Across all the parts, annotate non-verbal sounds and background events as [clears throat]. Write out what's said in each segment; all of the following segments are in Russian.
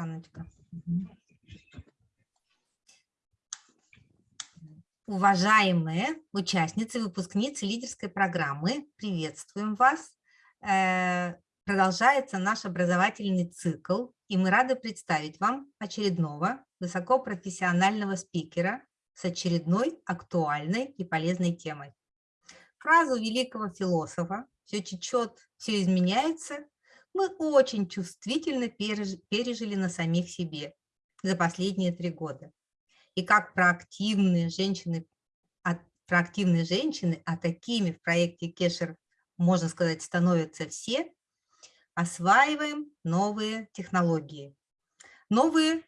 Оксаночка. Уважаемые участницы, выпускницы лидерской программы, приветствуем вас. Э, продолжается наш образовательный цикл, и мы рады представить вам очередного высокопрофессионального спикера с очередной актуальной и полезной темой. Фразу великого философа «все течет, все изменяется» мы очень чувствительно пережили на самих себе за последние три года. И как проактивные женщины, проактивные женщины, а такими в проекте Кешер, можно сказать, становятся все, осваиваем новые технологии. Новые,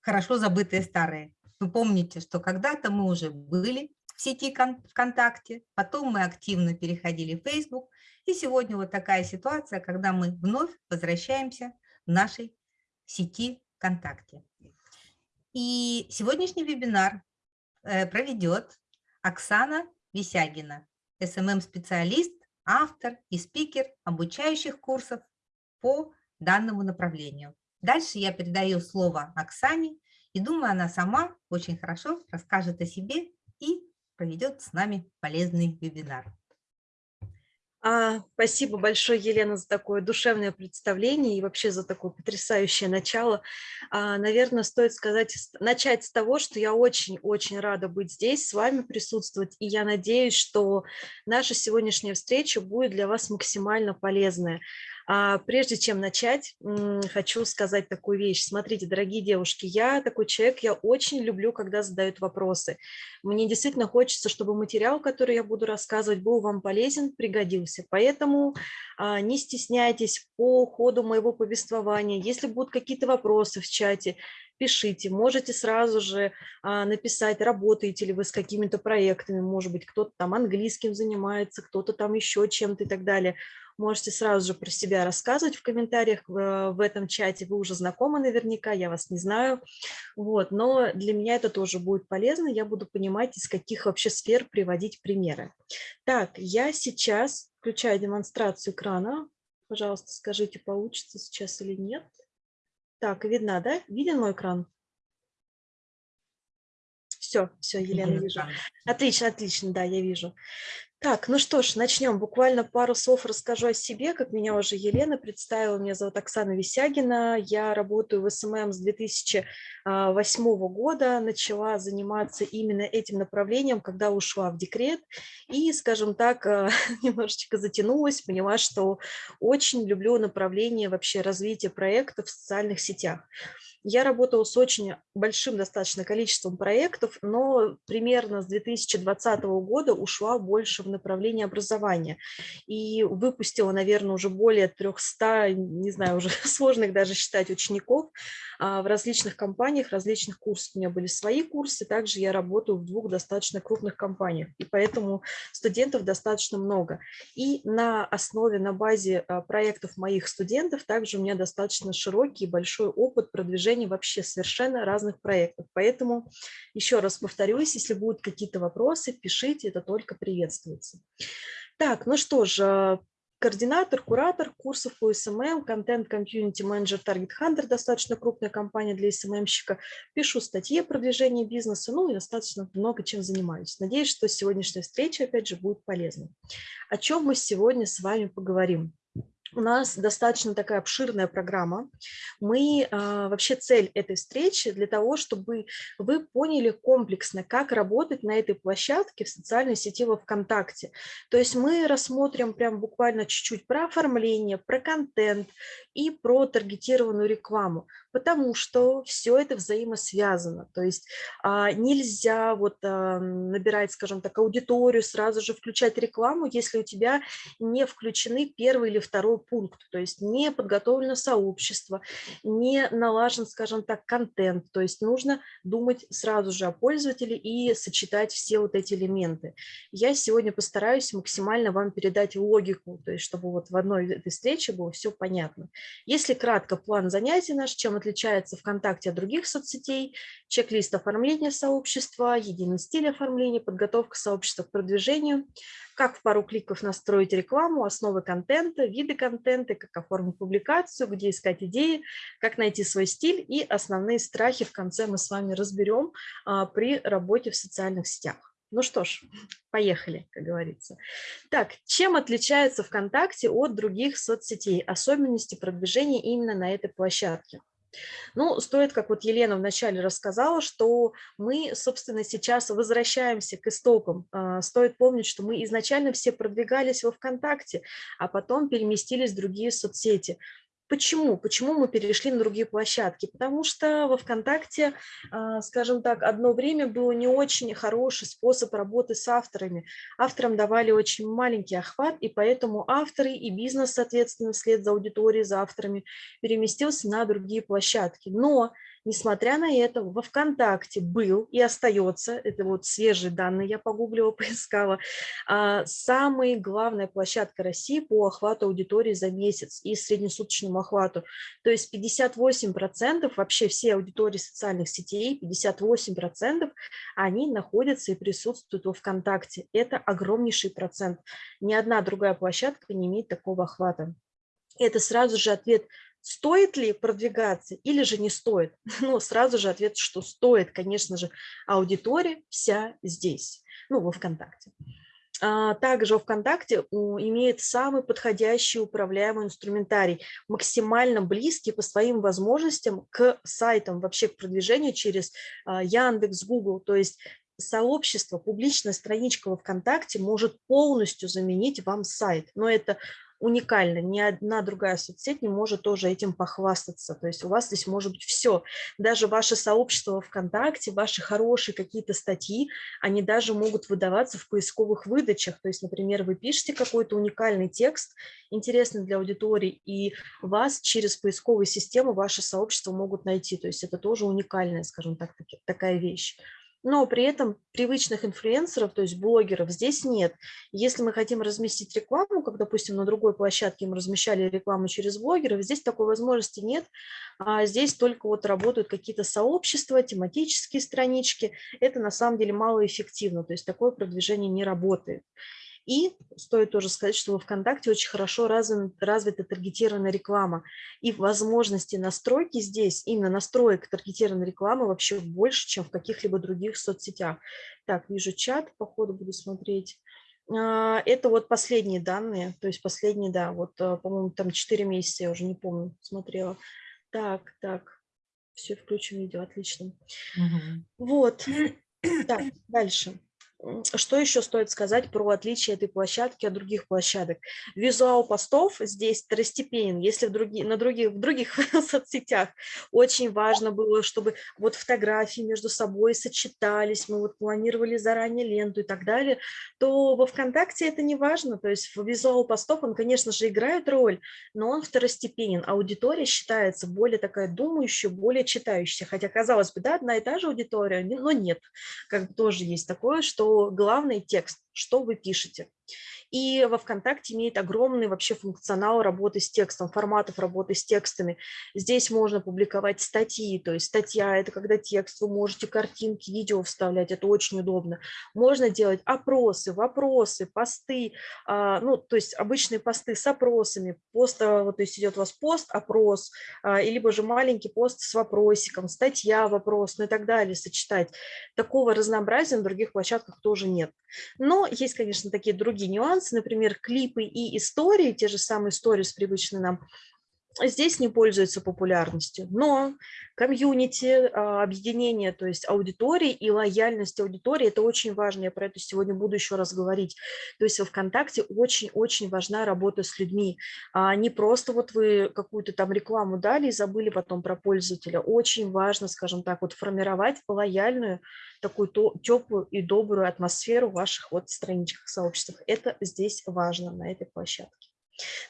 хорошо забытые старые. Вы помните, что когда-то мы уже были в сети ВКонтакте, потом мы активно переходили в Facebook, и сегодня вот такая ситуация, когда мы вновь возвращаемся в нашей сети ВКонтакте. И сегодняшний вебинар э, проведет Оксана Висягина, СММ-специалист, автор и спикер обучающих курсов по данному направлению. Дальше я передаю слово Оксане, и думаю, она сама очень хорошо расскажет о себе и проведет с нами полезный вебинар. А, спасибо большое, Елена, за такое душевное представление и вообще за такое потрясающее начало. А, наверное, стоит сказать, начать с того, что я очень-очень рада быть здесь, с вами присутствовать, и я надеюсь, что наша сегодняшняя встреча будет для вас максимально полезная. А прежде чем начать, хочу сказать такую вещь. Смотрите, дорогие девушки, я такой человек, я очень люблю, когда задают вопросы. Мне действительно хочется, чтобы материал, который я буду рассказывать, был вам полезен, пригодился. Поэтому а, не стесняйтесь по ходу моего повествования. Если будут какие-то вопросы в чате, пишите. Можете сразу же а, написать, работаете ли вы с какими-то проектами, может быть, кто-то там английским занимается, кто-то там еще чем-то и так далее. Можете сразу же про себя рассказывать в комментариях в, в этом чате. Вы уже знакомы наверняка, я вас не знаю. Вот, но для меня это тоже будет полезно. Я буду понимать, из каких вообще сфер приводить примеры. Так, я сейчас включаю демонстрацию экрана. Пожалуйста, скажите, получится сейчас или нет. Так, видно, да? Виден мой экран? Все, все, Елена, вижу. Отлично, отлично, да, я вижу. Так, ну что ж, начнем. Буквально пару слов расскажу о себе. Как меня уже Елена представила, меня зовут Оксана Висягина. Я работаю в СММ с 2008 года. Начала заниматься именно этим направлением, когда ушла в декрет. И, скажем так, [laughs] немножечко затянулась, поняла, что очень люблю направление вообще развития проектов в социальных сетях. Я работала с очень большим достаточно количеством проектов, но примерно с 2020 года ушла больше в направление образования и выпустила, наверное, уже более 300, не знаю, уже [laughs] сложных даже считать учеников а, в различных компаниях, различных курсах. У меня были свои курсы, также я работаю в двух достаточно крупных компаниях, и поэтому студентов достаточно много. И на основе, на базе а, проектов моих студентов также у меня достаточно широкий и большой опыт продвижения вообще совершенно разных проектов. Поэтому еще раз повторюсь, если будут какие-то вопросы, пишите, это только приветствуется. Так, ну что ж, а, координатор, куратор курсов по SMM, контент, комьюнити, менеджер, таргет хантер, достаточно крупная компания для SMM-щика. Пишу статьи о продвижении бизнеса, ну и достаточно много чем занимаюсь. Надеюсь, что сегодняшняя встреча, опять же, будет полезной. О чем мы сегодня с вами поговорим? У нас достаточно такая обширная программа. Мы а, вообще цель этой встречи для того, чтобы вы поняли комплексно, как работать на этой площадке в социальной сети во ВКонтакте. То есть мы рассмотрим прям буквально чуть-чуть про оформление, про контент и про таргетированную рекламу, потому что все это взаимосвязано. То есть а, нельзя вот а, набирать, скажем так, аудиторию, сразу же включать рекламу, если у тебя не включены первый или второй пункт, то есть не подготовлено сообщество, не налажен, скажем так, контент, то есть нужно думать сразу же о пользователе и сочетать все вот эти элементы. Я сегодня постараюсь максимально вам передать логику, то есть чтобы вот в одной этой встрече было все понятно. Если кратко, план занятий наш, чем отличается ВКонтакте от других соцсетей, чек-лист оформления сообщества, единый стиль оформления, подготовка сообщества к продвижению, как в пару кликов настроить рекламу, основы контента, виды контента, как оформить публикацию, где искать идеи, как найти свой стиль и основные страхи в конце мы с вами разберем а, при работе в социальных сетях. Ну что ж, поехали, как говорится. Так, чем отличается ВКонтакте от других соцсетей? Особенности продвижения именно на этой площадке. Ну, стоит, как вот Елена вначале рассказала, что мы, собственно, сейчас возвращаемся к истокам. А, стоит помнить, что мы изначально все продвигались во ВКонтакте, а потом переместились в другие соцсети. Почему? Почему мы перешли на другие площадки? Потому что во ВКонтакте, а, скажем так, одно время был не очень хороший способ работы с авторами. Авторам давали очень маленький охват, и поэтому авторы и бизнес, соответственно, вслед за аудиторией, за авторами, переместился на другие площадки. Но Несмотря на это, во ВКонтакте был и остается, это вот свежие данные, я погуглила, [laughs] поискала, а, самая главная площадка России по охвату аудитории за месяц и среднесуточному охвату. То есть 58% вообще все аудитории социальных сетей, 58% они находятся и присутствуют во ВКонтакте. Это огромнейший процент. Ни одна другая площадка не имеет такого охвата. Это сразу же ответ Стоит ли продвигаться или же не стоит? [laughs] Ну, сразу же ответ, что стоит, конечно же, аудитория вся здесь, ну, во ВКонтакте. А, также ВКонтакте имеет самый подходящий управляемый инструментарий, максимально близкий по своим возможностям к сайтам, вообще к продвижению через а, Яндекс, Google. То есть сообщество, публичная страничка во ВКонтакте может полностью заменить вам сайт. Но это уникально, ни одна другая соцсеть не может тоже этим похвастаться. То есть у вас здесь может быть все. Даже ваше сообщество ВКонтакте, ваши хорошие какие-то статьи, они даже могут выдаваться в поисковых выдачах. То есть, например, вы пишете какой-то уникальный текст, интересный для аудитории, и вас через поисковую систему ваше сообщество могут найти. То есть это тоже уникальная, скажем так, такая вещь но при этом привычных инфлюенсеров, то есть блогеров, здесь нет. Если мы хотим разместить рекламу, как, допустим, на другой площадке мы размещали рекламу через блогеров, здесь такой возможности нет. А здесь только вот работают какие-то сообщества, тематические странички. Это на самом деле малоэффективно, то есть такое продвижение не работает. И стоит тоже сказать, что во ВКонтакте очень хорошо развита, развита таргетированная реклама. И возможности настройки здесь, именно настроек таргетированной рекламы вообще больше, чем в каких-либо других соцсетях. Так, вижу чат, по ходу буду смотреть. А, это вот последние данные, то есть последние, да, вот, а, по-моему, там 4 месяца, я уже не помню, смотрела. Так, так, все, включим видео, отлично. Угу. Вот, так, дальше. Что еще стоит сказать про отличие этой площадки от других площадок? Визуал постов здесь второстепенен. Если в других, на других, в других [laughs] соцсетях очень важно было, чтобы вот фотографии между собой сочетались, мы вот планировали заранее ленту и так далее, то во ВКонтакте это не важно. То есть визуал постов, он, конечно же, играет роль, но он второстепенен. Аудитория считается более такая думающая, более читающая. Хотя, казалось бы, да, одна и та же аудитория, но нет. Как тоже есть такое, что главный текст, что вы пишете. И во ВКонтакте имеет огромный вообще функционал работы с текстом, форматов работы с текстами. Здесь можно публиковать статьи, то есть статья – это когда текст, вы можете картинки, видео вставлять, это очень удобно. Можно делать опросы, вопросы, посты, а, ну, то есть обычные посты с опросами. Пост, а, то есть идет у вас пост, опрос, а, либо же маленький пост с вопросиком, статья, вопрос, ну и так далее, сочетать. Такого разнообразия на других площадках тоже нет. Но есть, конечно, такие другие нюансы, нюансы, например, клипы и истории, те же самые истории привычные нам, здесь не пользуются популярностью. Но комьюнити, а, объединение, то есть аудитории и лояльность аудитории, это очень важно. Я про это сегодня буду еще раз говорить. То есть во ВКонтакте очень-очень важна работа с людьми. А не просто вот вы какую-то там рекламу дали и забыли потом про пользователя. Очень важно, скажем так, вот формировать лояльную, такую теплую и добрую атмосферу в ваших вот страничках, сообществах. Это здесь важно на этой площадке.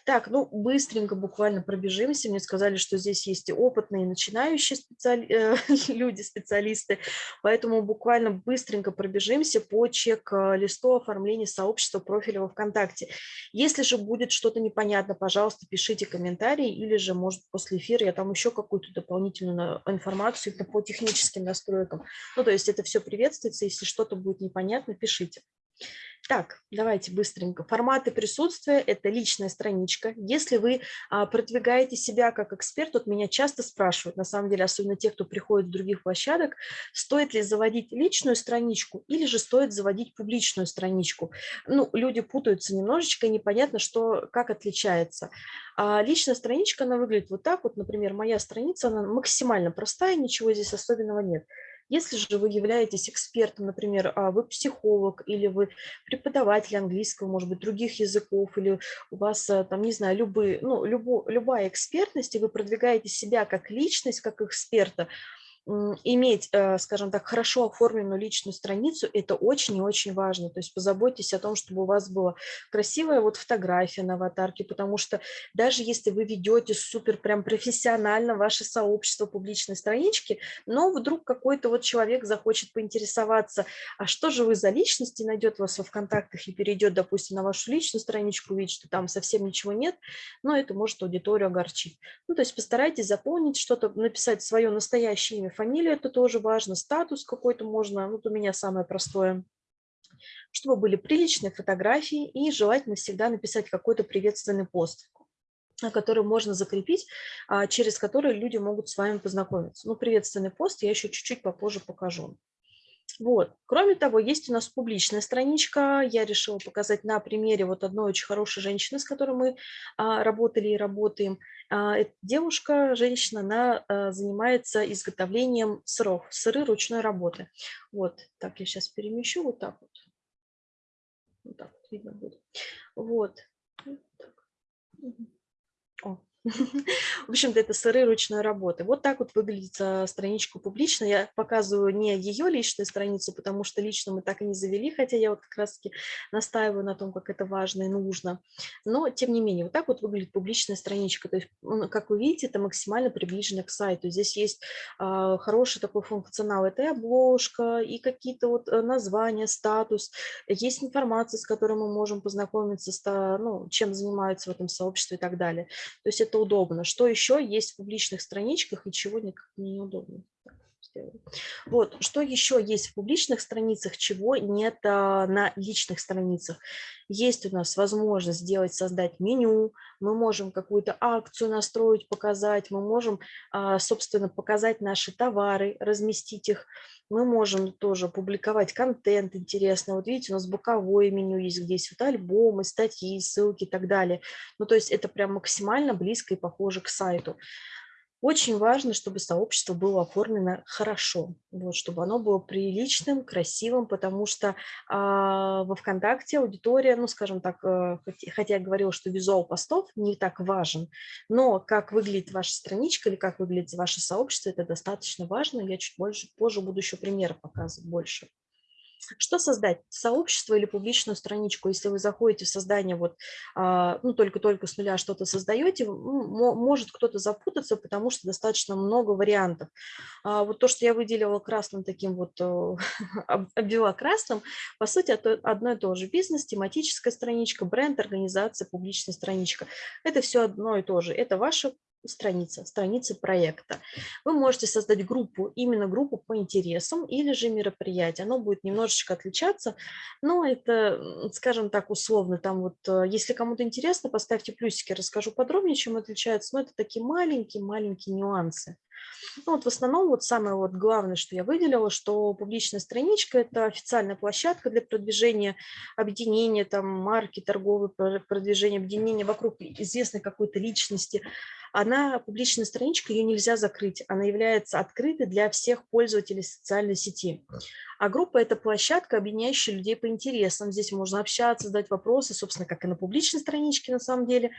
Так, ну быстренько буквально пробежимся. Мне сказали, что здесь есть и опытные, и начинающие специали... Э, [laughs] люди, специалисты, поэтому буквально быстренько пробежимся по чек-листу оформления сообщества профиля во ВКонтакте. Если же будет что-то непонятно, пожалуйста, пишите комментарии, или же, может, после эфира я там еще какую-то дополнительную информацию по техническим настройкам. Ну, то есть это все приветствуется, если что-то будет непонятно, пишите. Так, давайте быстренько. Форматы присутствия – это личная страничка. Если вы а, продвигаете себя как эксперт, вот меня часто спрашивают, на самом деле, особенно те, кто приходит с других площадок, стоит ли заводить личную страничку или же стоит заводить публичную страничку. Ну, люди путаются немножечко, непонятно, что, как отличается. А личная страничка, она выглядит вот так вот, например, моя страница, она максимально простая, ничего здесь особенного нет. Если же вы являетесь экспертом, например, а, вы психолог или вы преподаватель английского, может быть, других языков, или у вас, э, там, не знаю, любые, ну, любо, любая экспертность, и вы продвигаете себя как личность, как эксперта, иметь, э, скажем так, хорошо оформленную личную страницу, это очень и очень важно. То есть позаботьтесь о том, чтобы у вас была красивая вот фотография на аватарке, потому что даже если вы ведете супер прям профессионально ваше сообщество публичной странички, но вдруг какой-то вот человек захочет поинтересоваться, а что же вы за личность, и найдет вас во ВКонтактах и перейдет, допустим, на вашу личную страничку, увидит, что там совсем ничего нет, но это может аудиторию огорчить. Ну, то есть постарайтесь заполнить что-то, написать свое настоящее имя, фамилию, это тоже важно, статус какой-то можно, вот у меня самое простое, чтобы были приличные фотографии и желательно всегда написать какой-то приветственный пост который можно закрепить, а, через который люди могут с вами познакомиться. Ну, приветственный пост я еще чуть-чуть попозже покажу. Вот. Кроме того, есть у нас публичная страничка. Я решила показать на примере вот одной очень хорошей женщины, с которой мы а, работали и работаем. А, эта девушка, женщина, она а, занимается изготовлением сыров, сыры ручной работы. Вот, так я сейчас перемещу вот так вот. Вот так вот видно будет. Вот. О, [laughs] В общем-то, это сыры ручной работы. Вот так вот выглядит а, страничка публично. Я показываю не ее личную страницу, потому что лично мы так и не завели, хотя я вот как раз-таки настаиваю на том, как это важно и нужно. Но, тем не менее, вот так вот выглядит публичная страничка. То есть, как вы видите, это максимально приближено к сайту. Здесь есть а, хороший такой функционал. Это и обложка, и какие-то вот э, названия, статус. Есть информация, с которой мы можем познакомиться, с, ну, чем занимаются в этом сообществе и так далее. То есть это удобно. Что еще есть в публичных страничках и чего никак неудобно? Вот, что еще есть в публичных страницах, чего нет а, на личных страницах. Есть у нас возможность сделать, создать меню, мы можем какую-то акцию настроить, показать, мы можем, а, собственно, показать наши товары, разместить их. Мы можем тоже публиковать контент интересный. Вот видите, у нас боковое меню есть, где есть вот альбомы, статьи, ссылки и так далее. Ну, то есть это прям максимально близко и похоже к сайту. Очень важно, чтобы сообщество было оформлено хорошо, вот, чтобы оно было приличным, красивым, потому что а, во ВКонтакте аудитория, ну, скажем так, а, хотя я говорила, что визуал постов не так важен, но как выглядит ваша страничка или как выглядит ваше сообщество, это достаточно важно. Я чуть больше, позже буду еще примеры показывать больше. Что создать? Сообщество или публичную страничку? Если вы заходите в создание, вот, а, ну, только-только с нуля что-то создаете, может кто-то запутаться, потому что достаточно много вариантов. А, вот то, что я выделила красным таким вот, [laughs] обвела красным, по сути, одно и то же. Бизнес, тематическая страничка, бренд, организация, публичная страничка. Это все одно и то же. Это ваша страница, страницы проекта. Вы можете создать группу, именно группу по интересам или же мероприятие. Оно будет немножечко отличаться, но это, скажем так, условно. Там вот, э, если кому-то интересно, поставьте плюсики, расскажу подробнее, чем отличается. Но это такие маленькие-маленькие нюансы. Ну, вот в основном вот самое вот главное, что я выделила, что публичная страничка – это официальная площадка для продвижения объединения, там, марки, торговые продвижения, объединения вокруг известной какой-то личности. Она, публичная страничка, ее нельзя закрыть, она является открытой для всех пользователей социальной сети. А группа – это площадка, объединяющая людей по интересам. Здесь можно общаться, задать вопросы, собственно, как и на публичной страничке на самом деле.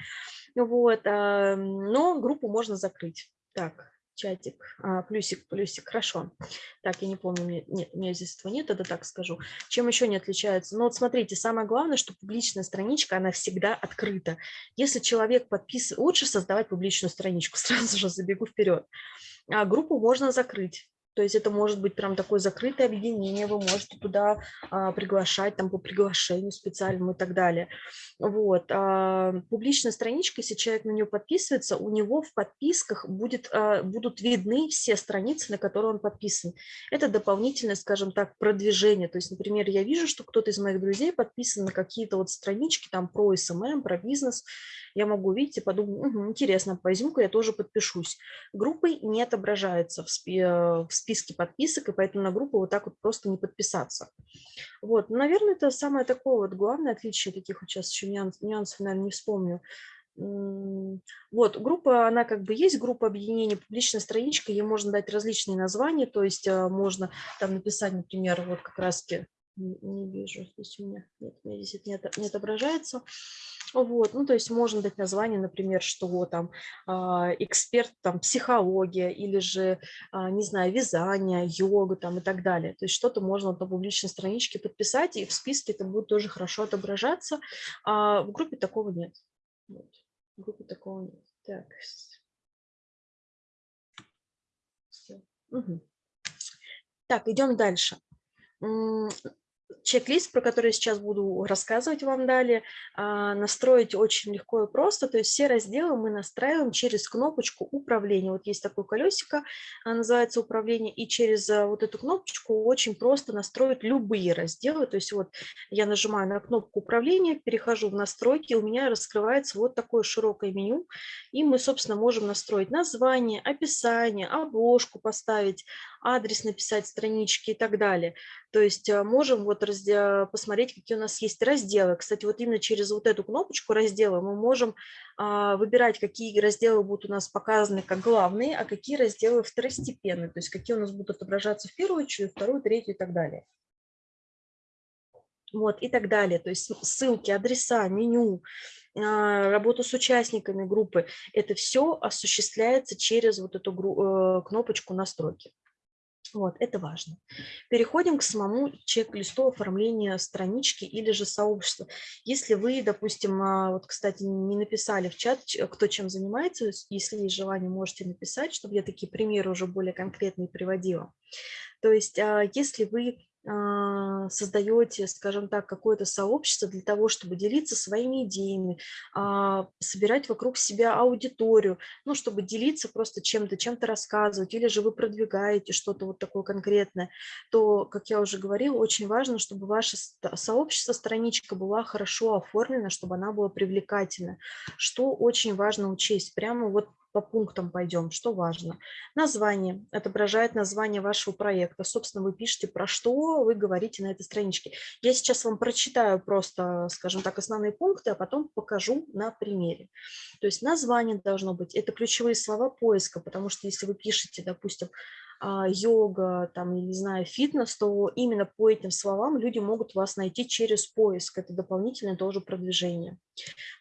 Вот. А, но группу можно закрыть. Так, чатик, а, плюсик, плюсик, хорошо. Так, я не помню, мне, нет, у меня здесь этого нет, это так скажу. Чем еще не отличается? Ну вот смотрите, самое главное, что публичная страничка, она всегда открыта. Если человек подписывает, лучше создавать публичную страничку, [laughs] сразу же забегу вперед. А группу можно закрыть. То есть это может быть прям такое закрытое объединение, вы можете туда а, приглашать там по приглашению специальному и так далее. Вот. А, публичная страничка, если человек на нее подписывается, у него в подписках будет, а, будут видны все страницы, на которые он подписан. Это дополнительное, скажем так, продвижение. То есть, например, я вижу, что кто-то из моих друзей подписан на какие-то вот странички там про СММ, про бизнес, я могу увидеть и подумать, угу, интересно, возьму-ка я тоже подпишусь. Группой не отображается в, спи э, в списке подписок, и поэтому на группу вот так вот просто не подписаться. Вот, ну, наверное, это самое такое вот главное отличие таких вот сейчас еще нюанс, нюансов, наверное, не вспомню. Вот, группа, она как бы есть, группа объединения, публичная страничка, ей можно дать различные названия, то есть э, можно там написать, например, вот как раз-таки, не вижу, здесь у меня, нет, у меня здесь это не, не отображается, вот, ну, то есть можно дать название, например, что там а, эксперт там психология или же, а, не знаю, вязание, йога там и так далее. То есть что-то можно на публичной страничке подписать, и в списке это будет тоже хорошо отображаться. А в группе такого нет. Вот. В группе такого нет. Так. Угу. Так, идем дальше чек-лист, про который я сейчас буду рассказывать вам далее, а, настроить очень легко и просто. То есть все разделы мы настраиваем через кнопочку управления. Вот есть такое колесико, а, называется управление, и через а, вот эту кнопочку очень просто настроить любые разделы. То есть вот я нажимаю на кнопку управления, перехожу в настройки, у меня раскрывается вот такое широкое меню, и мы, собственно, можем настроить название, описание, обложку поставить, адрес написать, странички и так далее. То есть можем вот посмотреть, какие у нас есть разделы. Кстати, вот именно через вот эту кнопочку раздела мы можем а, выбирать, какие разделы будут у нас показаны как главные, а какие разделы второстепенные, то есть какие у нас будут отображаться в первую очередь, вторую, третью и так далее. Вот, и так далее. То есть ссылки, адреса, меню, а, работу с участниками группы. Это все осуществляется через вот эту э, кнопочку настройки. Вот, это важно. Переходим к самому чек-листу оформления странички или же сообщества. Если вы, допустим, а, вот, кстати, не написали в чат, кто чем занимается, если есть желание, можете написать, чтобы я такие примеры уже более конкретные приводила. То есть, а, если вы создаете, скажем так, какое-то сообщество для того, чтобы делиться своими идеями, а, собирать вокруг себя аудиторию, ну, чтобы делиться просто чем-то, чем-то рассказывать, или же вы продвигаете что-то вот такое конкретное, то, как я уже говорила, очень важно, чтобы ваше сообщество, страничка была хорошо оформлена, чтобы она была привлекательна, что очень важно учесть. Прямо вот по пунктам пойдем, что важно. Название отображает название вашего проекта. Собственно, вы пишете, про что вы говорите на этой страничке. Я сейчас вам прочитаю просто, скажем так, основные пункты, а потом покажу на примере. То есть название должно быть, это ключевые слова поиска, потому что если вы пишете, допустим, йога, там, не знаю, фитнес, то именно по этим словам люди могут вас найти через поиск. Это дополнительное тоже продвижение.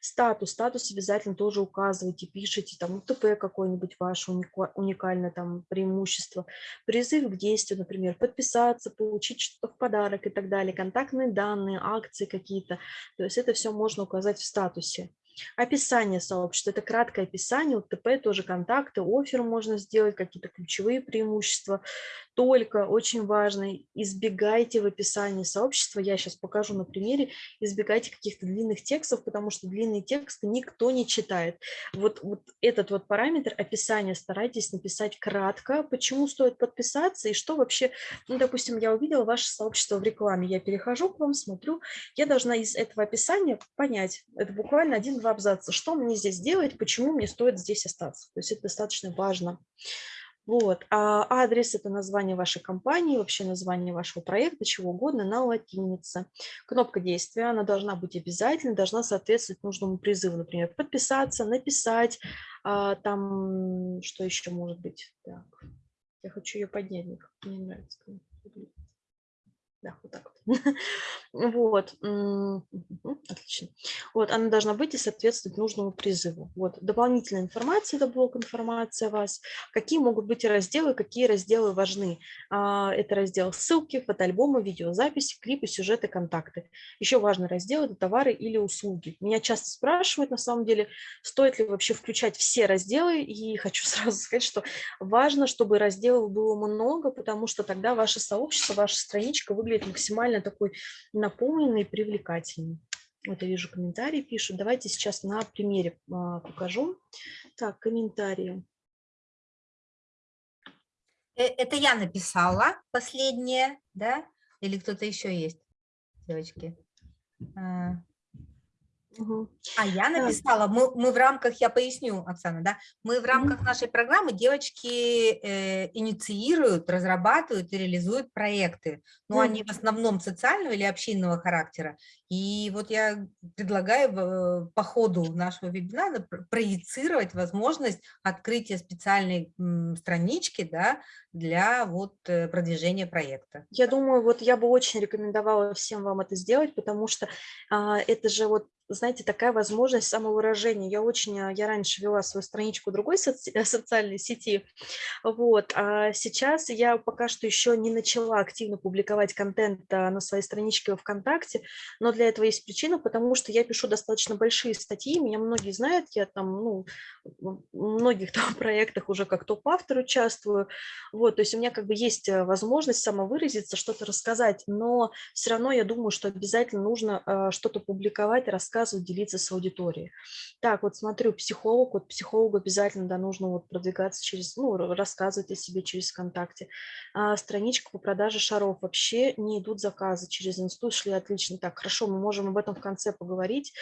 Статус. Статус обязательно тоже указывайте, пишите, там, УТП какой-нибудь ваше уникальное там преимущество. Призыв к действию, например, подписаться, получить что-то в подарок и так далее. Контактные данные, акции какие-то. То есть это все можно указать в статусе. Описание сообщества – это краткое описание, УТП тоже контакты, офер можно сделать, какие-то ключевые преимущества. Только очень важно, избегайте в описании сообщества, я сейчас покажу на примере, избегайте каких-то длинных текстов, потому что длинные тексты никто не читает. Вот, вот этот вот параметр описания старайтесь написать кратко, почему стоит подписаться и что вообще, ну, допустим, я увидела ваше сообщество в рекламе, я перехожу к вам, смотрю, я должна из этого описания понять, это буквально один-два два абзаца. Что мне здесь делать, почему мне стоит здесь остаться? То есть это достаточно важно. Вот. А адрес – это название вашей компании, вообще название вашего проекта, чего угодно, на латинице. Кнопка действия, она должна быть обязательно, должна соответствовать нужному призыву, например, подписаться, написать, а, там, что еще может быть. Так. Я хочу ее поднять, мне нравится. Да, вот так вот. [laughs] Вот, отлично. Вот, она должна быть и соответствовать нужному призыву. Вот, дополнительная информация, это блок информации о вас. Какие могут быть разделы, какие разделы важны. А, это раздел ссылки, фотоальбомы, видеозаписи, клипы, сюжеты, контакты. Еще важный раздел – это товары или услуги. Меня часто спрашивают, на самом деле, стоит ли вообще включать все разделы, и хочу [laughs] сразу сказать, что важно, чтобы разделов было много, потому что тогда ваше сообщество, ваша страничка выглядит максимально такой наполненный и привлекательный. Вот я вижу комментарии пишут. Давайте сейчас на примере а, покажу. Так, комментарии. Э, это я написала последнее, да? Или кто-то еще есть, девочки? А, Угу. А я написала, мы, мы в рамках, я поясню, Оксана, да, мы в рамках нашей программы девочки э, инициируют, разрабатывают и реализуют проекты. Но ну, они в основном социального или общинного характера. И вот я предлагаю э, по ходу нашего вебинара проецировать возможность открытия специальной странички да, для вот э, продвижения проекта. Я думаю, вот я бы очень рекомендовала всем вам это сделать, потому что а, это же вот знаете, такая возможность самовыражения. Я очень, а, я раньше вела свою страничку другой соци социальной сети, вот, а сейчас я пока что еще не начала активно публиковать контент а, на своей страничке ВКонтакте, но для этого есть причина, потому что я пишу достаточно большие статьи, меня многие знают, я там, ну, многих [laughs] там проектах уже как топ-автор участвую, вот, то есть у меня как бы есть э, возможность самовыразиться, что-то рассказать, но все равно я думаю, что обязательно нужно а, что-то публиковать, рассказывать, делиться с аудиторией. Так, вот смотрю, психолог, вот психологу обязательно да, нужно вот продвигаться через, ну, рассказывать о себе через ВКонтакте. А, страничка по продаже шаров. Вообще не идут заказы через институт, шли отлично. Так, хорошо, мы можем об этом в конце поговорить.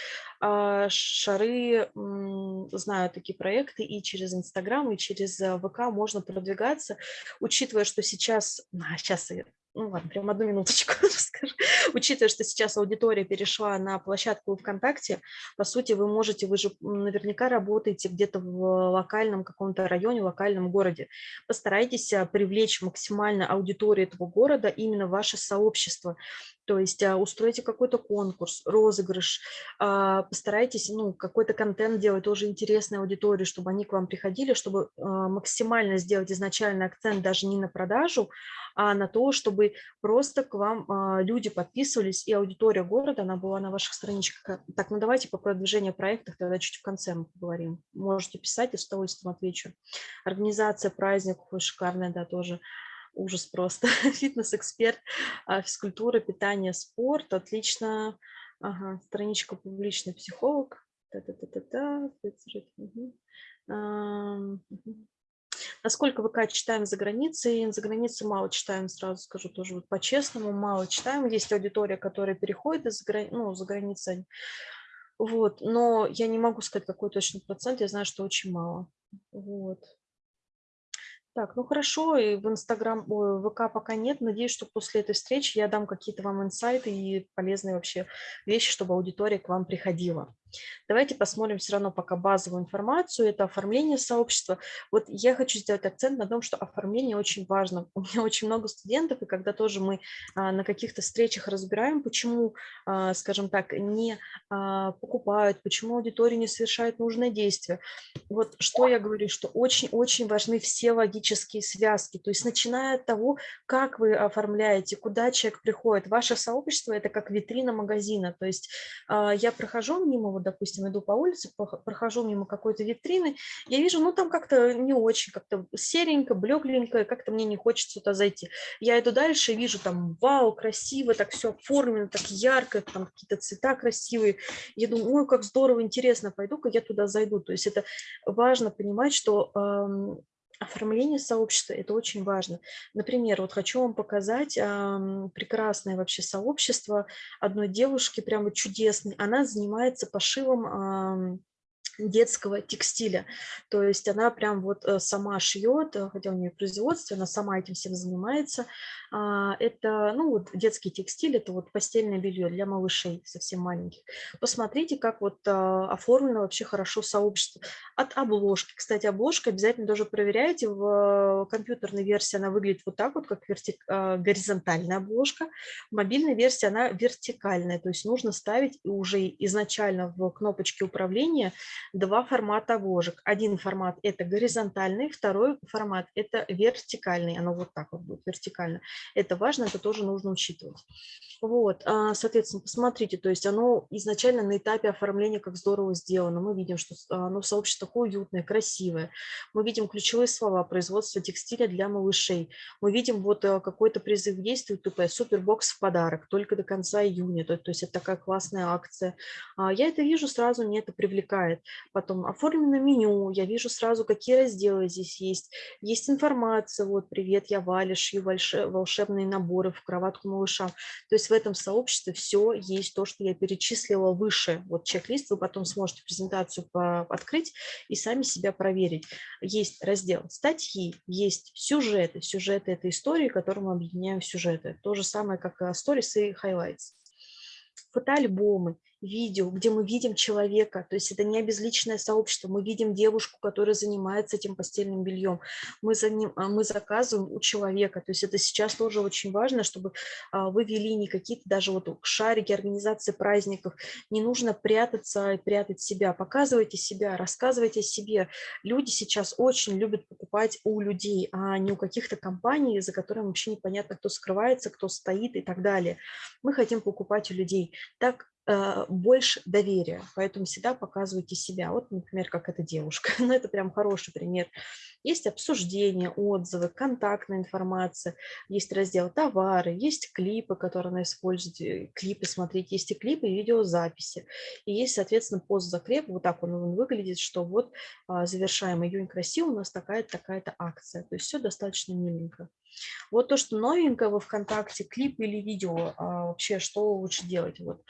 А, шары, знаю такие проекты, и через Инстаграм, и через э, ВК можно продвигаться, учитывая, что сейчас, а, сейчас ну ладно, прям одну минуточку [laughs] расскажу. Учитывая, что сейчас аудитория перешла на площадку ВКонтакте, по сути, вы можете, вы же наверняка работаете где-то в локальном каком-то районе, локальном городе. Постарайтесь а, привлечь максимально аудиторию этого города именно ваше сообщество. То есть а, устройте какой-то конкурс, розыгрыш, а, постарайтесь ну, какой-то контент делать тоже интересной аудитории, чтобы они к вам приходили, чтобы максимально сделать изначально акцент даже не на продажу, а на то, чтобы просто к вам а, люди подписывались, и аудитория города, она была на ваших страничках. Так, ну давайте по продвижению проектов тогда чуть в конце мы поговорим. Можете писать, и с удовольствием отвечу. Организация праздников шикарная, да, тоже ужас просто. [laughs] Фитнес-эксперт, а, физкультура, питание, спорт, отлично. Ага, страничка публичный психолог. Та-та-та-та-та. Насколько ВК читаем за границей, за границей мало читаем, сразу скажу тоже вот по-честному, мало читаем. Есть аудитория, которая переходит из грани... ну, за границей, вот, но я не могу сказать какой точный процент, я знаю, что очень мало. Вот. Так, ну хорошо, и в Инстаграм, ВК пока нет. Надеюсь, что после этой встречи я дам какие-то вам инсайты и полезные вообще вещи, чтобы аудитория к вам приходила. Давайте посмотрим все равно пока базовую информацию. Это оформление сообщества. Вот я хочу сделать акцент на том, что оформление очень важно. У меня очень много студентов, и когда тоже мы а, на каких-то встречах разбираем, почему, а, скажем так, не а, покупают, почему аудитория не совершает нужное действие. Вот что я говорю, что очень-очень важны все логические связки. То есть начиная от того, как вы оформляете, куда человек приходит. Ваше сообщество – это как витрина магазина. То есть я прохожу мимо вот, допустим, иду по улице, прохожу мимо какой-то витрины, я вижу, ну, там как-то не очень, как-то серенько, блекленько, как-то мне не хочется туда зайти. Я иду дальше, вижу там, вау, красиво, так все оформлено, так ярко, там какие-то цвета красивые. Я думаю, ой, как здорово, интересно, пойду-ка я туда зайду. То есть это важно понимать, что Оформление сообщества – это очень важно. Например, вот хочу вам показать э, прекрасное вообще сообщество одной девушки, прямо чудесной. Она занимается пошивом детского текстиля. То есть она прям вот э, сама шьет, э, хотя у нее производство, она сама этим всем занимается. А, это, ну, вот детский текстиль, это вот постельное белье для малышей совсем маленьких. Посмотрите, как вот а, оформлено вообще хорошо сообщество. От обложки, кстати, обложка обязательно тоже проверяйте. В компьютерной версии она выглядит вот так вот, как вертик, горизонтальная обложка. В мобильной версии она вертикальная, то есть нужно ставить уже изначально в кнопочке управления два формата обложек. Один формат – это горизонтальный, второй формат – это вертикальный. Оно вот так вот будет, вертикально. Это важно, это тоже нужно учитывать. Вот, а, соответственно, посмотрите, то есть оно изначально на этапе оформления как здорово сделано. Мы видим, что оно в сообществе такое уютное, красивое. Мы видим ключевые слова производства текстиля для малышей. Мы видим вот э, какой-то призыв действует, тупо супербокс в подарок, только до конца июня. То, есть это такая классная акция. А, я это вижу сразу, мне это привлекает. Потом оформлено меню, я вижу сразу, какие разделы здесь есть. Есть информация, вот, привет, я Валя, шью волшебные наборы в кроватку малыша. То есть в этом сообществе все есть то, что я перечислила выше. Вот чек-лист, вы потом сможете презентацию открыть и сами себя проверить. Есть раздел статьи, есть сюжеты. Сюжеты – это истории, которые мы объединяем в сюжеты. То же самое, как stories и highlights. Фотоальбомы, видео, где мы видим человека, то есть это не обезличенное сообщество, мы видим девушку, которая занимается этим постельным бельем, мы, за ним, а, мы заказываем у человека, то есть это сейчас тоже очень важно, чтобы а, вы вели не какие-то даже вот шарики, организации праздников, не нужно прятаться и прятать себя, показывайте себя, рассказывайте о себе. Люди сейчас очень любят покупать у людей, а не у каких-то компаний, за которыми вообще непонятно, кто скрывается, кто стоит и так далее. Мы хотим покупать у людей. Так больше доверия, поэтому всегда показывайте себя. Вот, например, как эта девушка, [laughs] ну, это прям хороший пример. Есть обсуждения, отзывы, контактная информация, есть раздел товары, есть клипы, которые она использует, э, клипы смотреть, есть и клипы, и видеозаписи. И есть, соответственно, пост-закреп, вот так он выглядит, что вот а, завершаем июнь красиво, у нас такая-то, такая-то акция. То есть все достаточно миленько. Вот то, что новенькое во ВКонтакте, клип или видео, а вообще что лучше делать? Вот